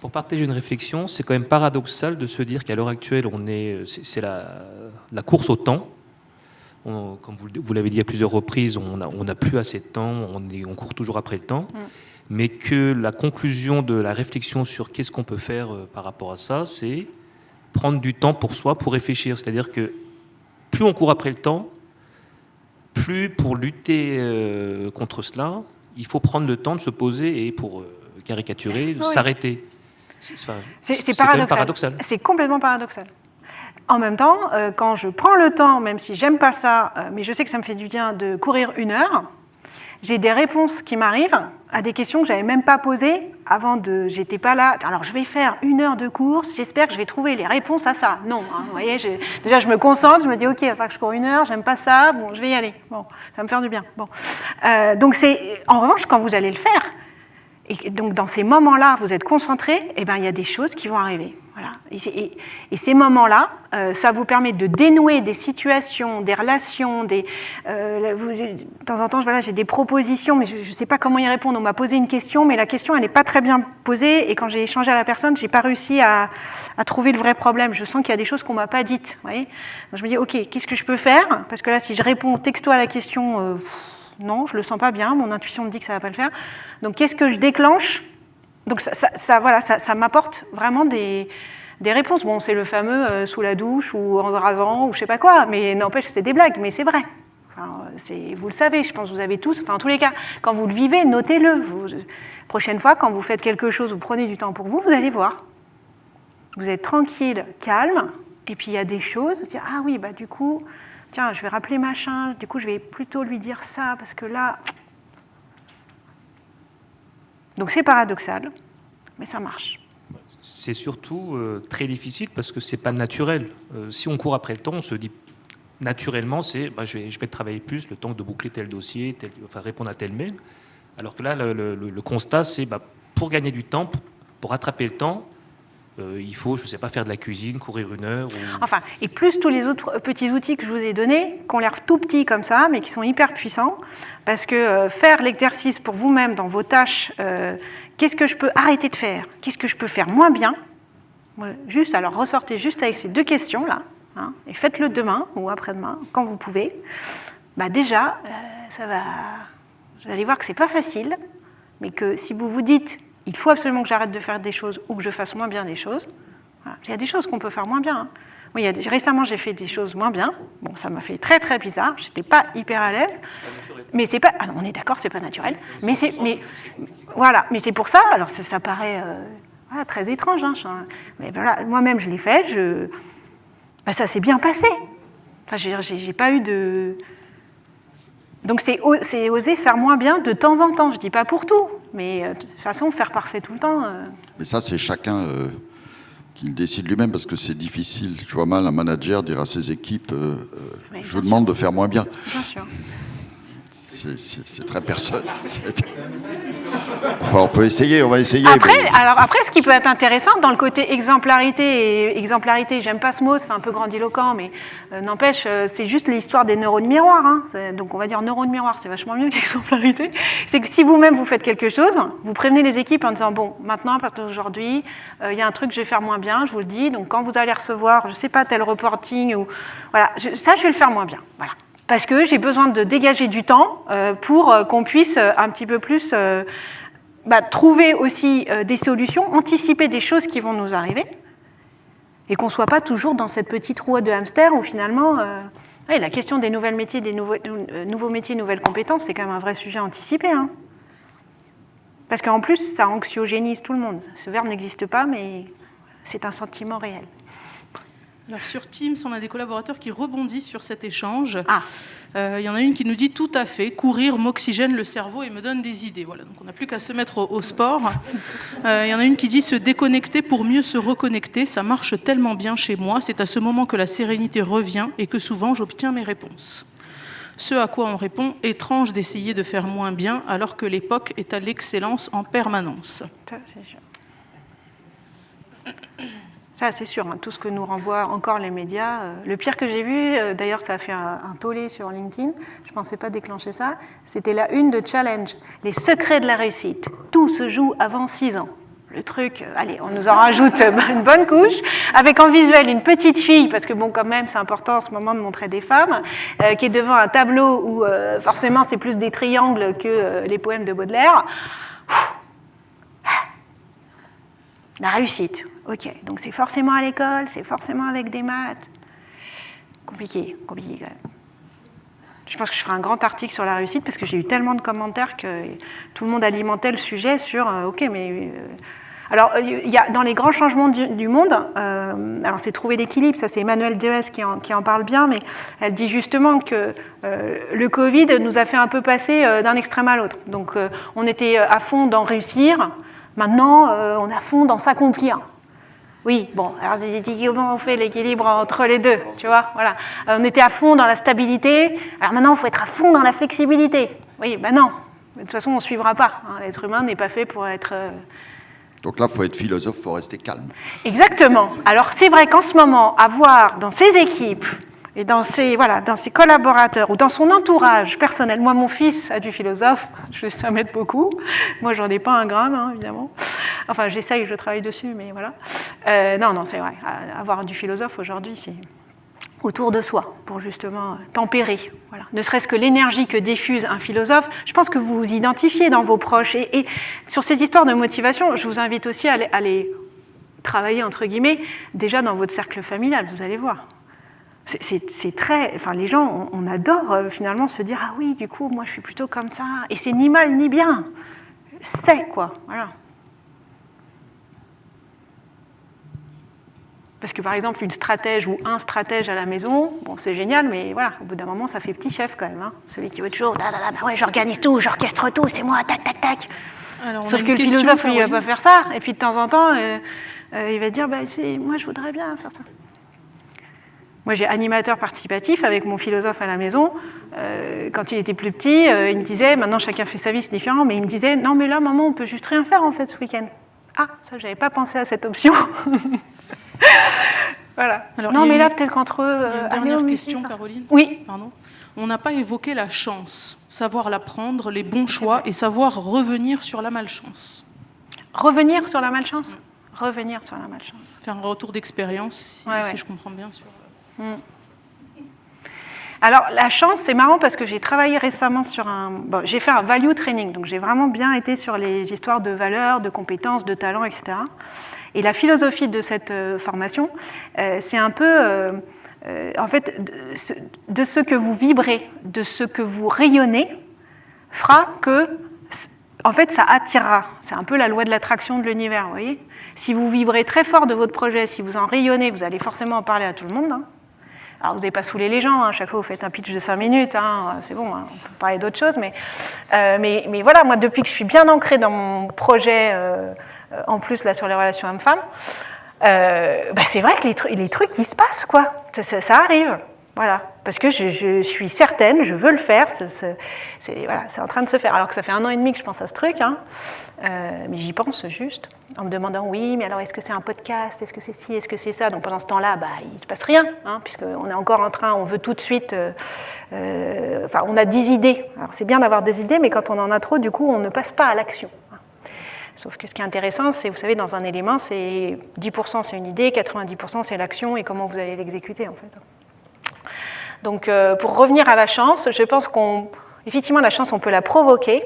Pour partager une réflexion, c'est quand même paradoxal de se dire qu'à l'heure actuelle, on est, c'est c'est la, la course au temps. On- comme vous, l'avez dit à plusieurs reprises, on n'a on plus assez de temps, on, est- on court toujours après le temps, mais que la conclusion de la réflexion sur qu'est-ce qu'on peut faire euh, par rapport à ça, c'est prendre du temps pour soi, pour réfléchir. C'est-à-dire que plus on court après le temps, plus pour lutter euh, contre cela, il faut prendre le temps de se poser et pour euh, caricaturer, Oui. s'arrêter. C'est paradoxal. C'est complètement paradoxal. En même temps, euh, quand je prends le temps, même si j'aime pas ça, euh, mais je sais que ça me fait du bien de courir une heure, j'ai des réponses qui m'arrivent à des questions que j'avais même pas posées avant de. J'étais pas là. Alors je vais faire une heure de course. J'espère que je vais trouver les réponses à ça. Non, hein, vous voyez. Déjà, je me concentre. Je me dis, ok, il que je cours une heure. J'aime pas ça. Bon, je vais y aller. Bon, ça va me faire du bien. Bon. Euh, donc c'est. En revanche, quand vous allez le faire, et donc dans ces moments-là, vous êtes concentré, et ben il y a des choses qui vont arriver. Voilà. Et, ces moments-là, euh, ça vous permet de dénouer des situations, des relations, des. euh, vous- de temps en temps, voilà, j'ai des propositions, mais je ne sais pas comment y répondre. On m'a posé une question, mais la question elle n'est pas très bien posée, et quand j'ai échangé à la personne, j'ai pas réussi à, à trouver le vrai problème. Je sens qu'il y a des choses qu'on m'a pas dites. vous voyez Donc je me dis, ok, qu'est-ce que je peux faire? Parce que là, si je réponds texto à la question. euh, non, je le sens pas bien, mon intuition me dit que ça va pas le faire. Donc qu'est-ce que je déclenche? Donc ça, voilà, ça, m'apporte vraiment des, des réponses. Bon, c'est le fameux euh, sous la douche ou en se rasant ou je sais pas quoi, mais n'empêche, c'est des blagues, mais c'est vrai. C'est- vous le savez, je pense que vous avez tous, enfin en tous les cas, quand vous le vivez, notez-le. Vous- prochaine fois, quand vous faites quelque chose, vous prenez du temps pour vous, vous allez voir. Vous êtes tranquille, calme, et puis il y a des choses, ah oui, bah du coup, tiens, je vais rappeler machin, du coup je vais plutôt lui dire ça, parce que là... Donc c'est paradoxal, mais ça marche. C'est surtout euh, très difficile parce que c'est pas naturel. Euh, si on court après le temps, on se dit naturellement, c'est bah, je, vais, je vais travailler plus le temps de boucler tel dossier, tel- enfin répondre à tel mail. Alors que là, le, le- le constat, c'est bah, pour gagner du temps, pour rattraper le temps, euh, il faut, je sais pas, faire de la cuisine, courir une heure. Enfin, et plus tous les autres petits outils que je vous ai donnés, qui ont l'air tout petits comme ça, mais qui sont hyper puissants, parce que euh, faire l'exercice pour vous-même dans vos tâches, euh, qu'est-ce que je peux arrêter de faire? Qu'est-ce que je peux faire moins bien? Juste, alors ressortez juste avec ces deux questions-là, hein, et faites-le demain ou après-demain, quand vous pouvez. Bah déjà, ça va. Vous allez voir que c'est pas facile, mais que si vous vous dites, il faut absolument que j'arrête de faire des choses ou que je fasse moins bien des choses, voilà. Il y a des choses qu'on peut faire moins bien. hein. Il y a des- récemment, j'ai fait des choses moins bien. Bon, ça m'a fait très très bizarre. J'étais pas hyper à l'aise. Mais c'est pas. ah non, on est d'accord, c'est pas naturel. Mais c'est. Mais voilà. Mais c'est pour ça. Alors ça, ça paraît euh, voilà, très étrange. hein, je- mais voilà, moi-même, je l'ai fait. Je. bah, ça s'est bien passé. Enfin, je veux dire, j'ai pas eu de. Donc c'est oser faire moins bien de temps en temps. Je dis pas pour tout, mais euh, de toute façon, faire parfait tout le temps. euh, Mais ça, c'est chacun euh, qui le décide lui-même parce que c'est difficile. Je vois mal un manager dire à ses équipes euh, Oui, Je vous demande de faire moins bien. bien sûr. C'est très personnel. On peut essayer, on va essayer. Après, alors après, ce qui peut être intéressant dans le côté exemplarité, et exemplarité, j'aime pas ce mot, c'est un peu grandiloquent, mais euh, n'empêche, euh, c'est juste l'histoire des neurones miroirs. Hein. Donc on va dire neurones miroirs, c'est vachement mieux qu'exemplarité. C'est que si vous-même vous faites quelque chose, vous prévenez les équipes en disant bon, maintenant, à partir d'aujourd'hui, euh, il y a un truc que je vais faire moins bien, je vous le dis. Donc quand vous allez recevoir, je sais pas, tel reporting ou voilà, ça je vais le faire moins bien. Voilà parce que j'ai besoin de dégager du temps pour qu'on puisse un petit peu plus bah, trouver aussi euh, des solutions, anticiper des choses qui vont nous arriver, et qu'on ne soit pas toujours dans cette petite roue de hamster où finalement, euh, la question des nouvelles métiers, des nouveaux, euh, nouveaux métiers, nouvelles compétences, c'est quand même un vrai sujet anticipé. Hein. Parce qu'en plus, ça anxiogénise tout le monde. Ce verbe n'existe pas, mais c'est un sentiment réel. Alors sur Teams, on a des collaborateurs qui rebondissent sur cet échange. Ah. Euh, il y en a une qui nous dit tout à fait, courir m'oxygène le cerveau et me donne des idées. Voilà, donc on n'a plus qu'à se mettre au, sport. Euh, il y en a une qui dit se déconnecter pour mieux se reconnecter. Ça marche tellement bien chez moi. C'est à ce moment que la sérénité revient et que souvent j'obtiens mes réponses. Ce à quoi on répond, étrange d'essayer de faire moins bien alors que l'époque est à l'excellence en permanence. Ça. Ça, c'est sûr, hein, tout ce que nous renvoient encore les médias. Euh, le pire que j'ai vu, euh, d'ailleurs, ça a fait un, tollé sur LinkedIn, je ne pensais pas déclencher ça, c'était la une de Challenge, les secrets de la réussite. Tout se joue avant 6 ans. Le truc, euh, allez, on nous en rajoute une bonne couche, avec en visuel une petite fille, parce que bon, quand même, c'est important en ce moment de montrer des femmes, qui est devant un tableau où forcément c'est plus des triangles que les poèmes de Baudelaire. La réussite, ok. Donc c'est forcément à l'école, c'est forcément avec des maths. Compliqué, compliqué quand même. Je pense que je ferai un grand article sur la réussite parce que j'ai eu tellement de commentaires que tout le monde alimentait le sujet sur euh, ok, mais. Euh, alors, il y a, dans les grands changements du, monde, euh, alors c'est trouver l'équilibre, ça c'est Emmanuel Dees qui en, qui en, parle bien, mais elle dit justement que le Covid nous a fait un peu passer d'un extrême à l'autre. Donc, on était à fond dans réussir, Maintenant, euh, on est à fond dans s'accomplir. Oui, bon, alors comment on fait l'équilibre entre les deux, tu vois, voilà. Euh, on était à fond dans la stabilité, alors maintenant il faut être à fond dans la flexibilité. Oui, ben non, de toute façon on ne suivra pas. Hein. L'être humain n'est pas fait pour être... Euh, Donc là, il faut être philosophe, il faut rester calme. Exactement. Alors c'est vrai qu'en ce moment, avoir dans ces équipes et dans ses, voilà, dans ses collaborateurs ou dans son entourage personnel. Moi, mon fils a du philosophe, je ça m'aide beaucoup. Moi, j'en ai pas un gramme, hein, évidemment. Enfin, j'essaye, je travaille dessus, mais voilà. Euh, non, non, c'est vrai. Avoir du philosophe aujourd'hui, c'est autour de soi pour justement tempérer. Voilà. Ne serait-ce que l'énergie que diffuse un philosophe, je pense que vous vous identifiez dans vos proches. Et, sur ces histoires de motivation, je vous invite aussi à à les travailler, entre guillemets, déjà dans votre cercle familial, vous allez voir. C'est très. Enfin, les gens, on, adore euh, finalement se dire Ah oui, du coup, moi je suis plutôt comme ça. Et c'est ni mal ni bien. C'est quoi. Voilà. Parce que par exemple, une stratège ou un stratège à la maison, bon, c'est génial, mais voilà, au bout d'un moment, ça fait petit chef quand même. Hein. Celui qui veut toujours, ah, bah ouais, j'organise tout, j'orchestre tout, c'est moi, tac, tac, tac. Sauf que le philosophe, lui, il va pas faire ça. Et puis de temps en temps, euh, euh, il va dire, bah, moi, je voudrais bien faire ça. Moi, j'ai animateur participatif avec mon philosophe à la maison. Euh, quand il était plus petit, euh, il me disait, maintenant chacun fait sa vie, c'est différent, mais il me disait, non, mais là, maman, on peut juste rien faire en fait ce week-end. Ah, ça, j'avais pas pensé à cette option. voilà. Alors, non, mais là, peut-être qu'entre eux. Euh, dernière question, Caroline. Oui. Pardon. On n'a pas évoqué la chance, savoir la prendre, les bons choix et savoir revenir sur la malchance. Revenir sur la malchance? Revenir sur la malchance. Faire un retour d'expérience, si, si je comprends bien. Sur... Mm. Alors la chance, c'est marrant parce que j'ai travaillé récemment sur un... Bon, j'ai fait un value training, donc j'ai vraiment bien été sur les histoires de valeurs, de compétences, de talents, etc. Et la philosophie de cette euh, formation, euh, c'est un peu... Euh, en fait, de ce que vous vibrez, de ce que vous rayonnez, fera que, en fait, ça attirera. C'est un peu la loi de l'attraction de l'univers, vous voyez Si vous vibrez très fort de votre projet, si vous en rayonnez, vous allez forcément en parler à tout le monde. Hein. Alors, vous n'avez pas saoulé les gens, à hein. chaque fois vous faites un pitch de 5 minutes, hein. c'est bon, hein. on peut parler d'autre chose, euh, mais, mais, voilà, moi, depuis que je suis bien ancrée dans mon projet, euh, en plus là sur les relations hommes-femmes, euh, bah, c'est vrai que les, les, trucs, qui se passent, quoi. Ça, arrive. Voilà, parce que je, suis certaine, je veux le faire, c'est voilà, en train de se faire. Alors que ça fait un an et demi que je pense à ce truc, euh, mais j'y pense juste, en me demandant, oui, mais alors est-ce que c'est un podcast, est-ce que c'est ci, est-ce que c'est ça? Donc pendant ce temps-là, bah, il ne se passe rien, hein, puisqu'on est encore en train, on veut tout de suite, euh, euh, enfin, on a des idées. Alors c'est bien d'avoir des idées, mais quand on en a trop, du coup, on ne passe pas à l'action. hein. Sauf que ce qui est intéressant, c'est, vous savez, dans un élément, c'est 10% c'est une idée, 90% c'est l'action et comment vous allez l'exécuter, en fait. Donc, pour revenir à la chance, je pense qu'on, effectivement, la chance, on peut la provoquer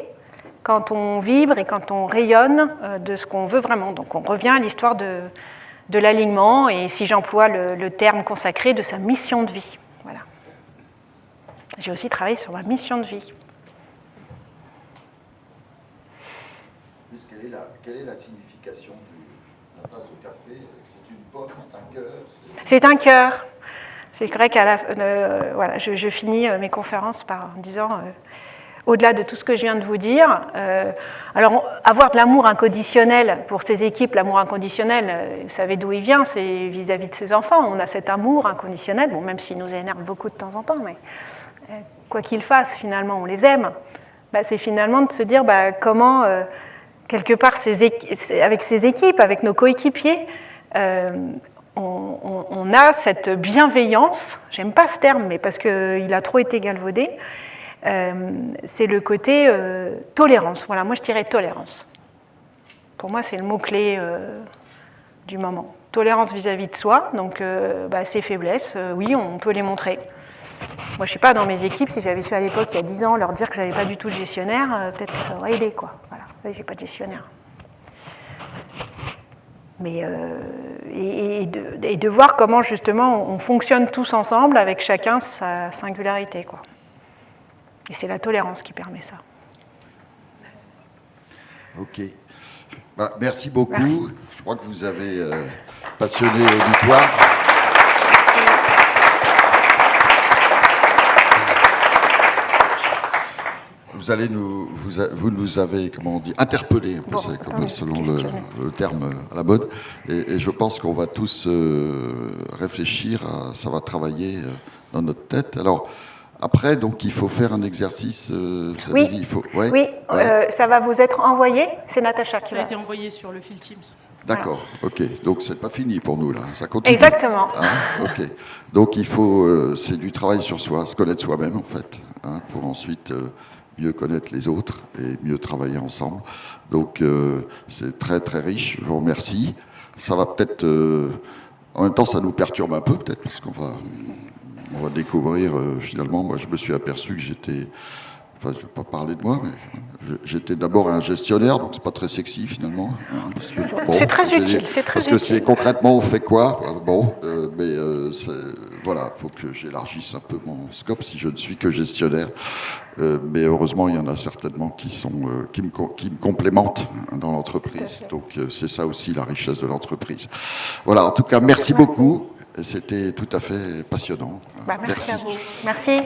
quand on vibre et quand on rayonne euh, de ce qu'on veut vraiment. Donc, on revient à l'histoire de, de l'alignement et, si j'emploie le, le terme consacré, de sa mission de vie. Voilà. J'ai aussi travaillé sur ma mission de vie. Quelle, est la, quelle est la signification de la tasse de café? C'est une pomme, c'est un cœur c'est- un cœur. C'est vrai qu'à la, euh, voilà, je, je finis euh, mes conférences par en disant, euh, au-delà de tout ce que je viens de vous dire, euh, alors avoir de l'amour inconditionnel pour ces équipes, l'amour inconditionnel, euh, vous savez d'où il vient, c'est vis-à-vis de ses enfants. On a cet amour inconditionnel, même s'il nous énerve beaucoup de temps en temps, mais euh, quoi qu'ils fassent, finalement, on les aime. Bah, c'est finalement de se dire bah, comment, quelque part, avec ces équipes, avec nos coéquipiers, on, a cette bienveillance, j'aime pas ce terme, mais parce qu'il a trop été galvaudé, c'est le côté euh, tolérance. Voilà, moi je dirais tolérance. Pour moi, c'est le mot-clé euh, du moment. Tolérance vis-à-vis de soi, donc euh, bah, ses faiblesses, euh, oui, on peut les montrer. Moi, je ne suis pas dans mes équipes, si j'avais su à l'époque, il y a 10 ans, leur dire que j'avais pas du tout de gestionnaire, euh, peut-être que ça aurait aidé, quoi. Voilà, pas de gestionnaire. Mais, euh, et, et de, et de voir comment, justement, on fonctionne tous ensemble, avec chacun sa singularité, quoi. Et c'est la tolérance qui permet ça. Ok. Bah, merci beaucoup. Merci. Je crois que vous avez euh, passionné l'auditoire. Vous allez nous, vous, vous nous avez, comment on dit, interpellé, un peu, Bon, c'est comme attendez, selon le, terme à la mode. Et, et je pense qu'on va tous euh, réfléchir, à, ça va travailler euh, dans notre tête. Alors, après, donc, il faut faire un exercice. euh, Oui. dit, il faut, ouais, Oui, ouais. euh, ça va vous être envoyé. C'est Natacha qui Ça a été envoyé sur le fil Teams. D'accord, ok. Donc c'est pas fini pour nous là, ça continue. Exactement. Hein, ok. Donc il faut, euh, c'est du travail sur soi, se connaître soi-même en fait, hein, pour ensuite euh, mieux connaître les autres et mieux travailler ensemble. Donc euh, c'est très très riche. Je vous remercie. Ça va peut-être, euh, en même temps, ça nous perturbe un peu peut-être parce qu'on va, on va découvrir euh, finalement. Moi, je me suis aperçu que j'étais Enfin, je ne vais pas parler de moi, mais j'étais d'abord un gestionnaire, donc c'est pas très sexy finalement. hein, C'est très utile, c'est très Parce que c'est concrètement on fait quoi euh, Bon, euh, mais euh, voilà, il faut que j'élargisse un peu mon scope si je ne suis que gestionnaire. Euh, mais heureusement, il y en a certainement qui sont qui me qui me complémentent hein, dans l'entreprise. Donc c'est ça aussi la richesse de l'entreprise. Voilà. En tout cas, merci beaucoup. C'était tout à fait passionnant. Bah, merci, à vous. Merci.